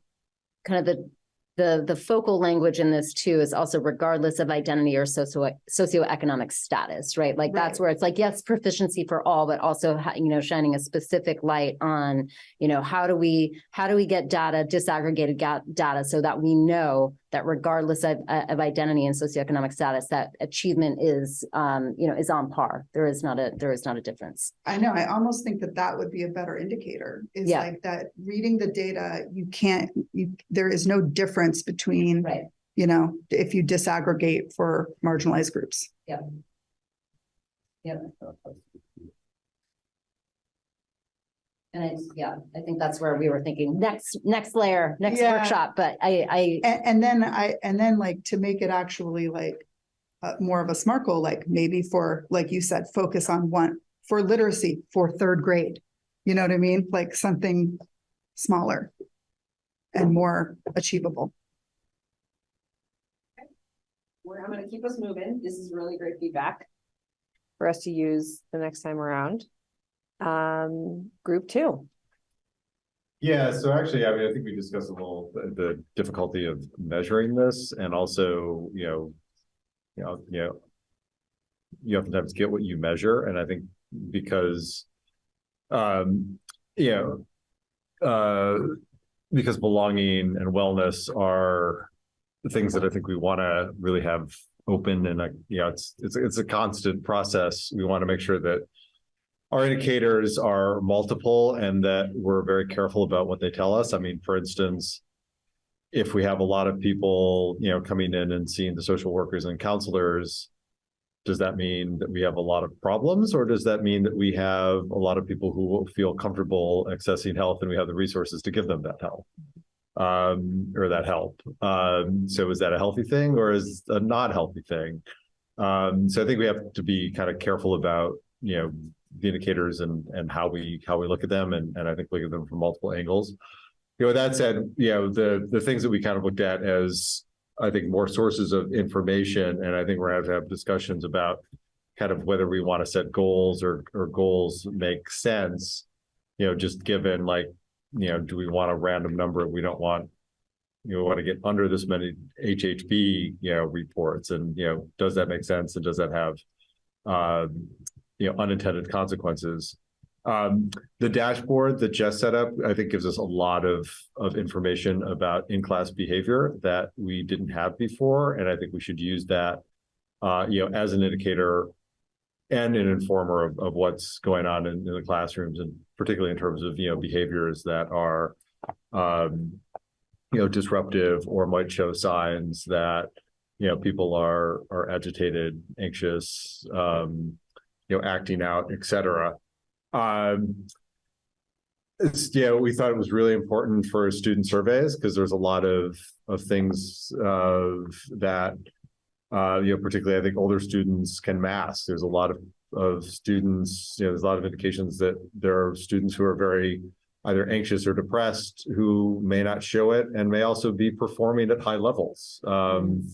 kind of the, the, the focal language in this too is also regardless of identity or socio, socioeconomic status, right? Like that's where it's like, yes, proficiency for all, but also, you know, shining a specific light on, you know, how do we, how do we get data, disaggregated data so that we know that regardless of, uh, of identity and socioeconomic status, that achievement is, um, you know, is on par. There is not a, there is not a difference. I know, I almost think that that would be a better indicator, is Yeah. like that, reading the data, you can't, you, there is no difference between, Right. you know, if you disaggregate for marginalized groups. Yep. And I, yeah, I think that's where we were thinking, next, next layer, next Yeah. workshop, but I, I, And, and then I, and then like to make it actually like uh, more of a smart goal, like maybe for, like you said, focus on one, for literacy for third grade. You know what I mean? Like something smaller and more achievable. We're, I'm gonna keep us moving. This is really great feedback. For us to use the next time around. Um, group two. Yeah, so actually, I mean, I think we discussed a little the, difficulty of measuring this and also, you know, you know, you know, you oftentimes get what you measure, and I think because, um, you know, uh, because belonging and wellness are things that I think we want to really have open and, uh, you know, it's, it's, it's a constant process. We want to make sure that our indicators are multiple and that we're very careful about what they tell us. I mean, for instance, if we have a lot of people, you know, coming in and seeing the social workers and counselors, does that mean that we have a lot of problems or does that mean that we have a lot of people who feel comfortable accessing health and we have the resources to give them that help? Um, or that help. Um, so is that a healthy thing or is a not healthy thing? Um, so I think we have to be kind of careful about, you know, the indicators and and how we how we look at them and and I think look at them from multiple angles. You know, that said, you know, the the things that we kind of looked at as I think more sources of information, and I think we're gonna have to have discussions about kind of whether we want to set goals or or goals make sense. You know, just given like, you know, do we want a random number? We don't want you know, want to get under this many HHB, you know, reports and, you know, does that make sense? And does that have, um, you know, unintended consequences? Um, the dashboard that Jess set up, I think gives us a lot of, of information about in-class behavior that we didn't have before. And I think we should use that, uh, you know, as an indicator and an informer of, of what's going on in, in the classrooms and particularly in terms of, you know, behaviors that are, um, you know, disruptive or might show signs that, you know, people are, are agitated, anxious, um, you know, acting out, et cetera. Um, yeah, we thought it was really important for student surveys because there's a lot of, of things, that, uh, you know, particularly I think older students can mask. There's a lot of, of students, you know, there's a lot of indications that there are students who are very either anxious or depressed who may not show it and may also be performing at high levels. Um,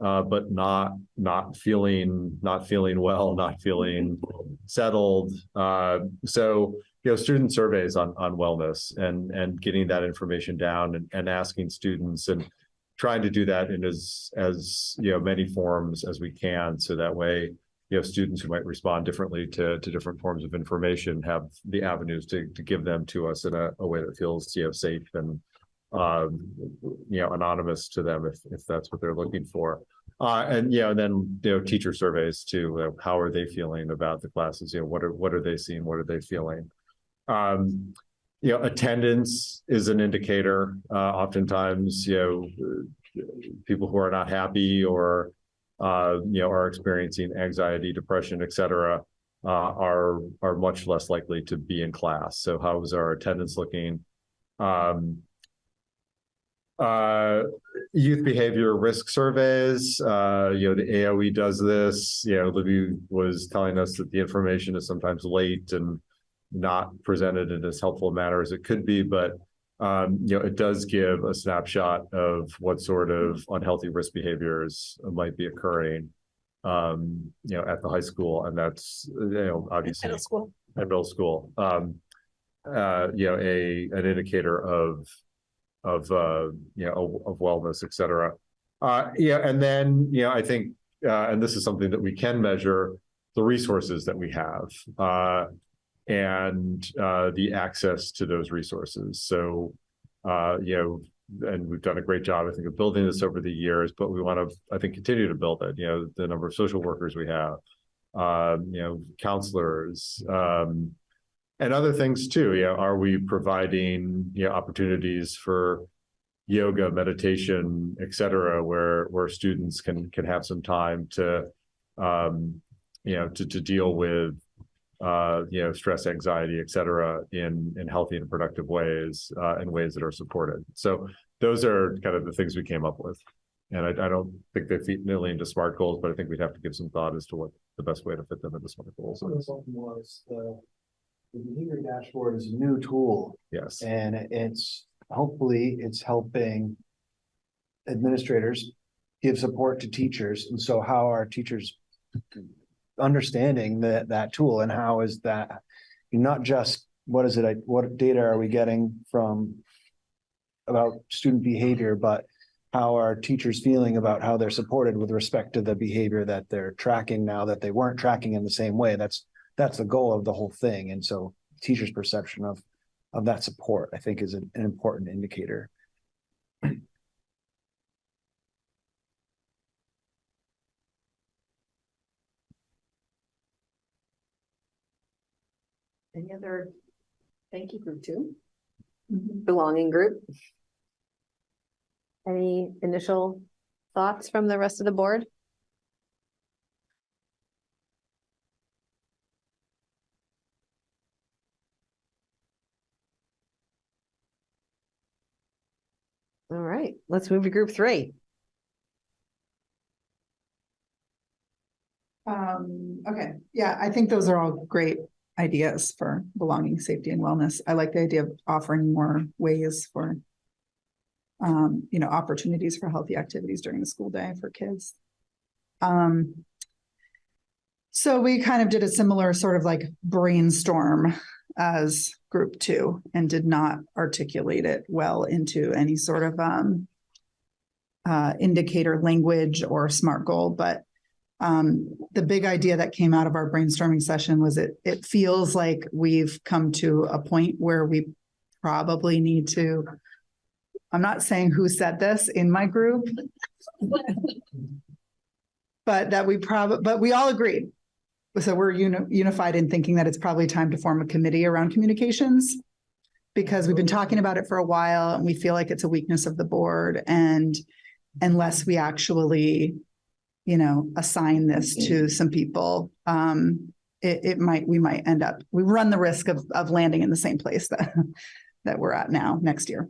uh, but not not feeling not feeling well, not feeling settled. Uh, so you know, student surveys on on wellness and and getting that information down and, and asking students and trying to do that in as as you know many forms as we can, so that way you know students who might respond differently to to different forms of information have the avenues to to give them to us in a, a way that feels you know safe and you know, anonymous to them if, if that's what they're looking for. Uh, and, you know, and then, you know, teacher surveys too, how are they feeling about the classes? You know, what are, what are they seeing? What are they feeling? Um, you know, attendance is an indicator. Uh, oftentimes, you know, people who are not happy or, uh, you know, are experiencing anxiety, depression, et cetera, uh, are, are much less likely to be in class. So how is our attendance looking? Um, uh, youth behavior risk surveys, uh, you know, the AOE does this, you know, Libby was telling us that the information is sometimes late and not presented in as helpful a manner as it could be, but um, you know, it does give a snapshot of what sort of unhealthy risk behaviors might be occurring, um, you know, at the high school, and that's, you know, obviously Middle school. at middle school. Um, uh, you know, a an indicator of of uh, you know of, of wellness, et cetera. Uh, yeah, and then you know, I think, uh, and this is something that we can measure the resources that we have. Uh, and uh, the access to those resources. So, uh, you know, and we've done a great job, I think, of building this over the years, but we want to, I think, continue to build it, you know, the number of social workers we have. Um, you know, counselors, um, and other things too, you know, are we providing, you know, opportunities for yoga, meditation, et cetera, where, where students can, can have some time to, um, you know, to, to deal with, uh, you know, stress, anxiety, et cetera, in, in healthy and productive ways, uh, in ways that are supported. So those are kind of the things we came up with. And I, I don't think they fit nearly into SMART goals, but I think we'd have to give some thought as to what the best way to fit them into SMART goals is. was the, the behavior dashboard is a new tool Yes. and it's, hopefully it's helping administrators give support to teachers. And so how are teachers understanding that, that tool and how is that, not just, what is it, I- what data are we getting from about student behavior, but how are teachers feeling about how they're supported with respect to the behavior that they're tracking now that they weren't tracking in the same way? That's, that's the goal of the whole thing. And so teachers' perception of, of that support, I think is an, an important indicator. Any other, thank you group two? Mm-hmm. Belonging group? Any initial thoughts from the rest of the board? All right, let's move to group three. Um, okay, yeah, I think those are all great ideas for belonging, safety and wellness. I like the idea of offering more ways for um, you know, opportunities for healthy activities during the school day for kids. Um, so we kind of did a similar sort of like brainstorm as group two and did not articulate it well into any sort of um uh, indicator language or SMART goal, but um, the big idea that came out of our brainstorming session was it, it feels like we've come to a point where we probably need to, I'm not saying who said this in my group, but that we probably, but we all agreed. So we're uni- unified in thinking that it's probably time to form a committee around communications because we've been talking about it for a while and we feel like it's a weakness of the board and unless we actually you know, assign this to some people, um, it, it might, we might end up, we run the risk of, of landing in the same place that, that we're at now next year.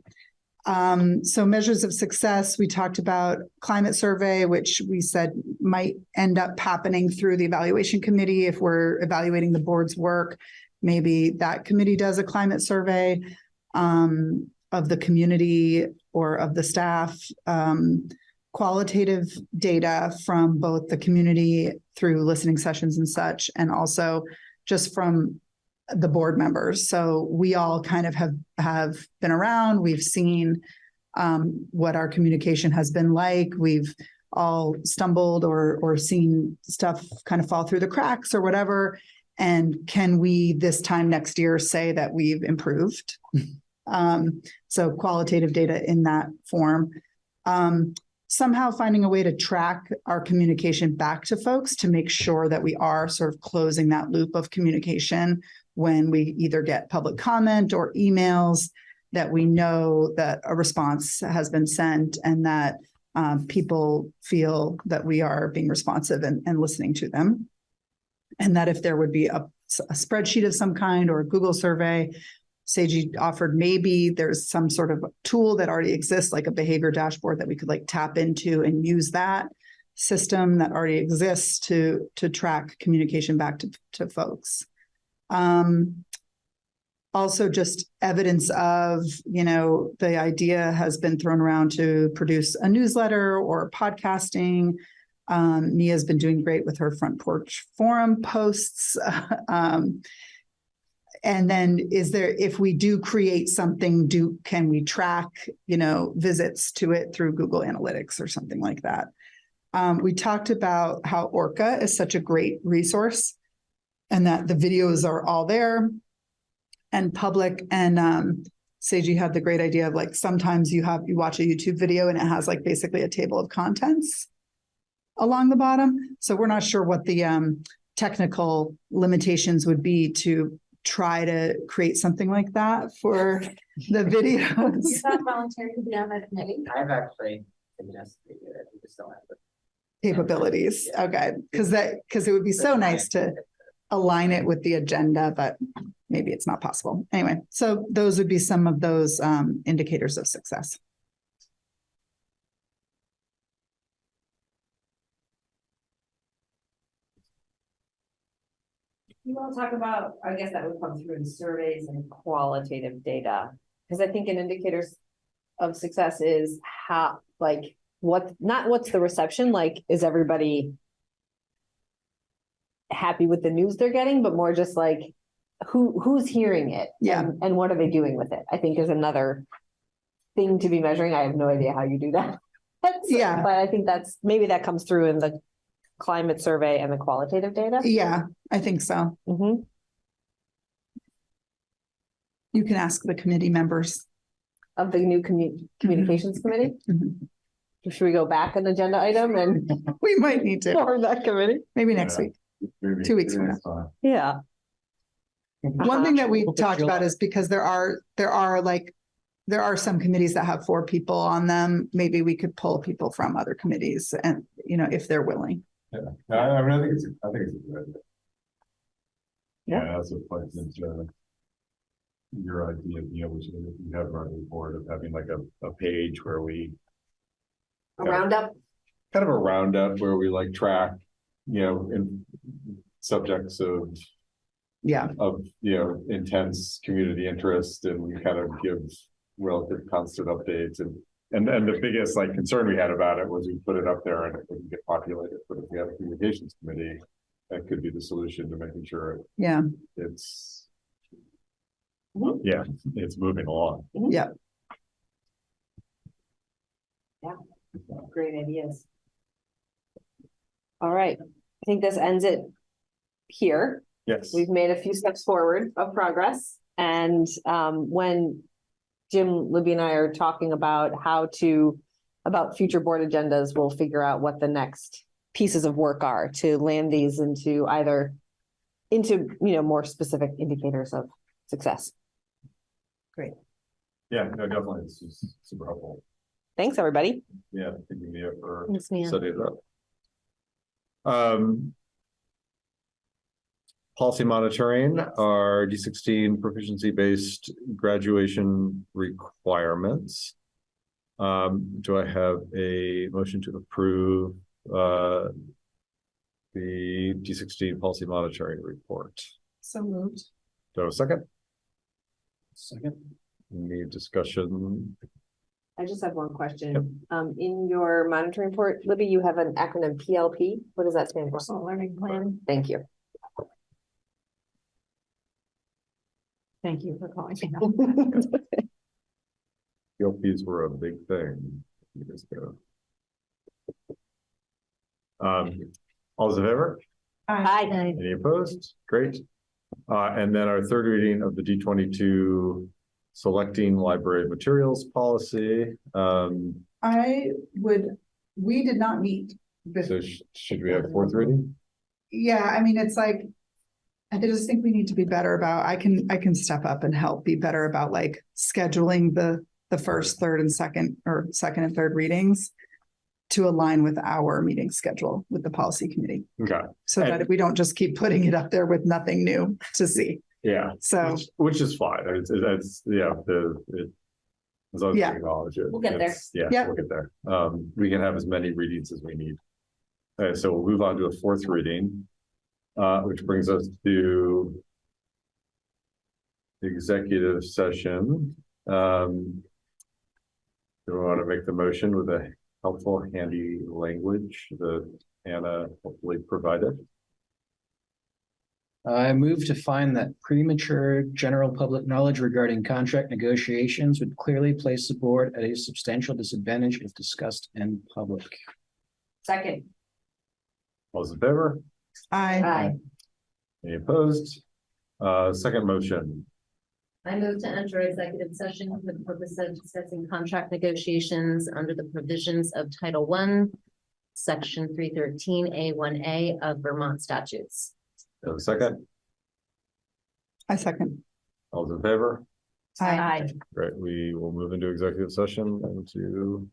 Um, so measures of success, we talked about climate survey, which we said might end up happening through the evaluation committee if we're evaluating the board's work. Maybe that committee does a climate survey um, of the community or of the staff. Um, qualitative data from both the community through listening sessions and such, and also just from the board members. So we all kind of have have been around. We've seen um, what our communication has been like. We've all stumbled or or seen stuff kind of fall through the cracks or whatever. And can we this time next year say that we've improved? um, so qualitative data in that form. Um, somehow finding a way to track our communication back to folks to make sure that we are sort of closing that loop of communication when we either get public comment or emails that we know that a response has been sent and that um, people feel that we are being responsive and, and listening to them. And that if there would be a, a spreadsheet of some kind or a Google survey Seiji offered maybe there's some sort of tool that already exists, like a behavior dashboard that we could like tap into and use that system that already exists to to track communication back to, to folks. Um, also just evidence of, you know, the idea has been thrown around to produce a newsletter or podcasting. Um, Mia's been doing great with her front porch forum posts. um, and then is there, if we do create something, do, can we track, you know, visits to it through Google Analytics or something like that? Um, we talked about how Orca is such a great resource and that the videos are all there and public and um, Seiji had the great idea of like, sometimes you have, you watch a YouTube video and it has like basically a table of contents along the bottom. So we're not sure what the um technical limitations would be to try to create something like that for the videos. you voluntary to be on that committee? I've actually suggested it, we just don't have the capabilities. Okay, because that, because it would be so nice to align it with the agenda, but maybe it's not possible. Anyway, so those would be some of those um indicators of success. You want to talk about, I guess that would come through in surveys and qualitative data, because I think an indicators of success is how, like, what, not what's the reception, like, is everybody happy with the news they're getting, but more just like, who, who's hearing it? Yeah. and- And what are they doing with it? I think is another thing to be measuring. I have no idea how you do that. Yeah. But I think that's, maybe that comes through in the climate survey and the qualitative data. Yeah, I think so. Mhm. You can ask the committee members. of the new commu- communications committee. Mhm. Should we go back an agenda item and We might need to, form that committee? maybe next Yeah. week. Two weeks from now. Yeah. One thing that we talked about is because there are, there are like, there are some committees that have four people on them. Maybe we could pull people from other committees and, you know, if they're willing. Yeah, I, I mean, I think it's, I think it's a good idea. Yeah. Yeah, that's what plays into your idea, you know, which you have on the board of having like a, a page where we A roundup. kind of a roundup where we like track, you know, in subjects of Yeah, of, you know, intense community interest and we kind of give relative constant updates and and and the biggest like concern we had about it was we put it up there and it wouldn't get populated, but if we have a communications committee, that could be the solution to making sure yeah, it's yeah, it's moving along. Yeah. Yeah. Great ideas. All right, I think this ends it here. Yes. We've made a few steps forward of progress and um when Jim, Libby and I are talking about how to, about future board agendas, we'll figure out what the next pieces of work are to land these into either into, you know, more specific indicators of success. Great. Yeah, no, definitely. This is super helpful. Thanks, everybody. Yeah, thinking me up for Yes, ma'am. setting it up. Um. Policy monitoring, our D sixteen proficiency based graduation requirements. Um, do I have a motion to approve, uh. The D sixteen policy monitoring report? So moved. Do I have a second? Second. Any discussion? I just have one question. Um, in your monitoring report, Libby, you have an acronym PLP. What does that stand for? Personal learning plan. Thank you. Thank you for calling. PLPs were a big thing years ago. Um, all those in favor? Hi. Any opposed? Great. Uh, and then our third reading of the D twenty-two selecting library materials policy. Um, I would, we did not meet. with- so sh- should we have fourth reading? Yeah, I mean, it's like, I just think we need to be better about, I can, I can step up and help be better about like scheduling the, the first, third and second, or second and third readings to align with our meeting schedule with the policy committee, Okay, so that we don't just keep putting it up there with nothing new to see. yeah, So, which, which is fine. It's, it's, yeah, the, it. As long as we Yeah. acknowledge it. We'll get there. Yeah, Yeah. we'll get there. Um, we can have as many readings as we need. Okay, so we'll move on to a fourth reading. Uh, which brings us to. the Executive session, um. Do we want to make the motion with a helpful handy language that Anna hopefully provided? I move to find that premature general public knowledge regarding contract negotiations would clearly place the board at a substantial disadvantage if discussed in public. Second. All those in favor? I, Aye. Any opposed? Uh, second motion. I move to enter executive session for the purpose of discussing contract negotiations under the provisions of Title One, Section three thirteen A one A of Vermont statutes. A second, I second. all those in favor? Aye. Great, we will move into executive session and to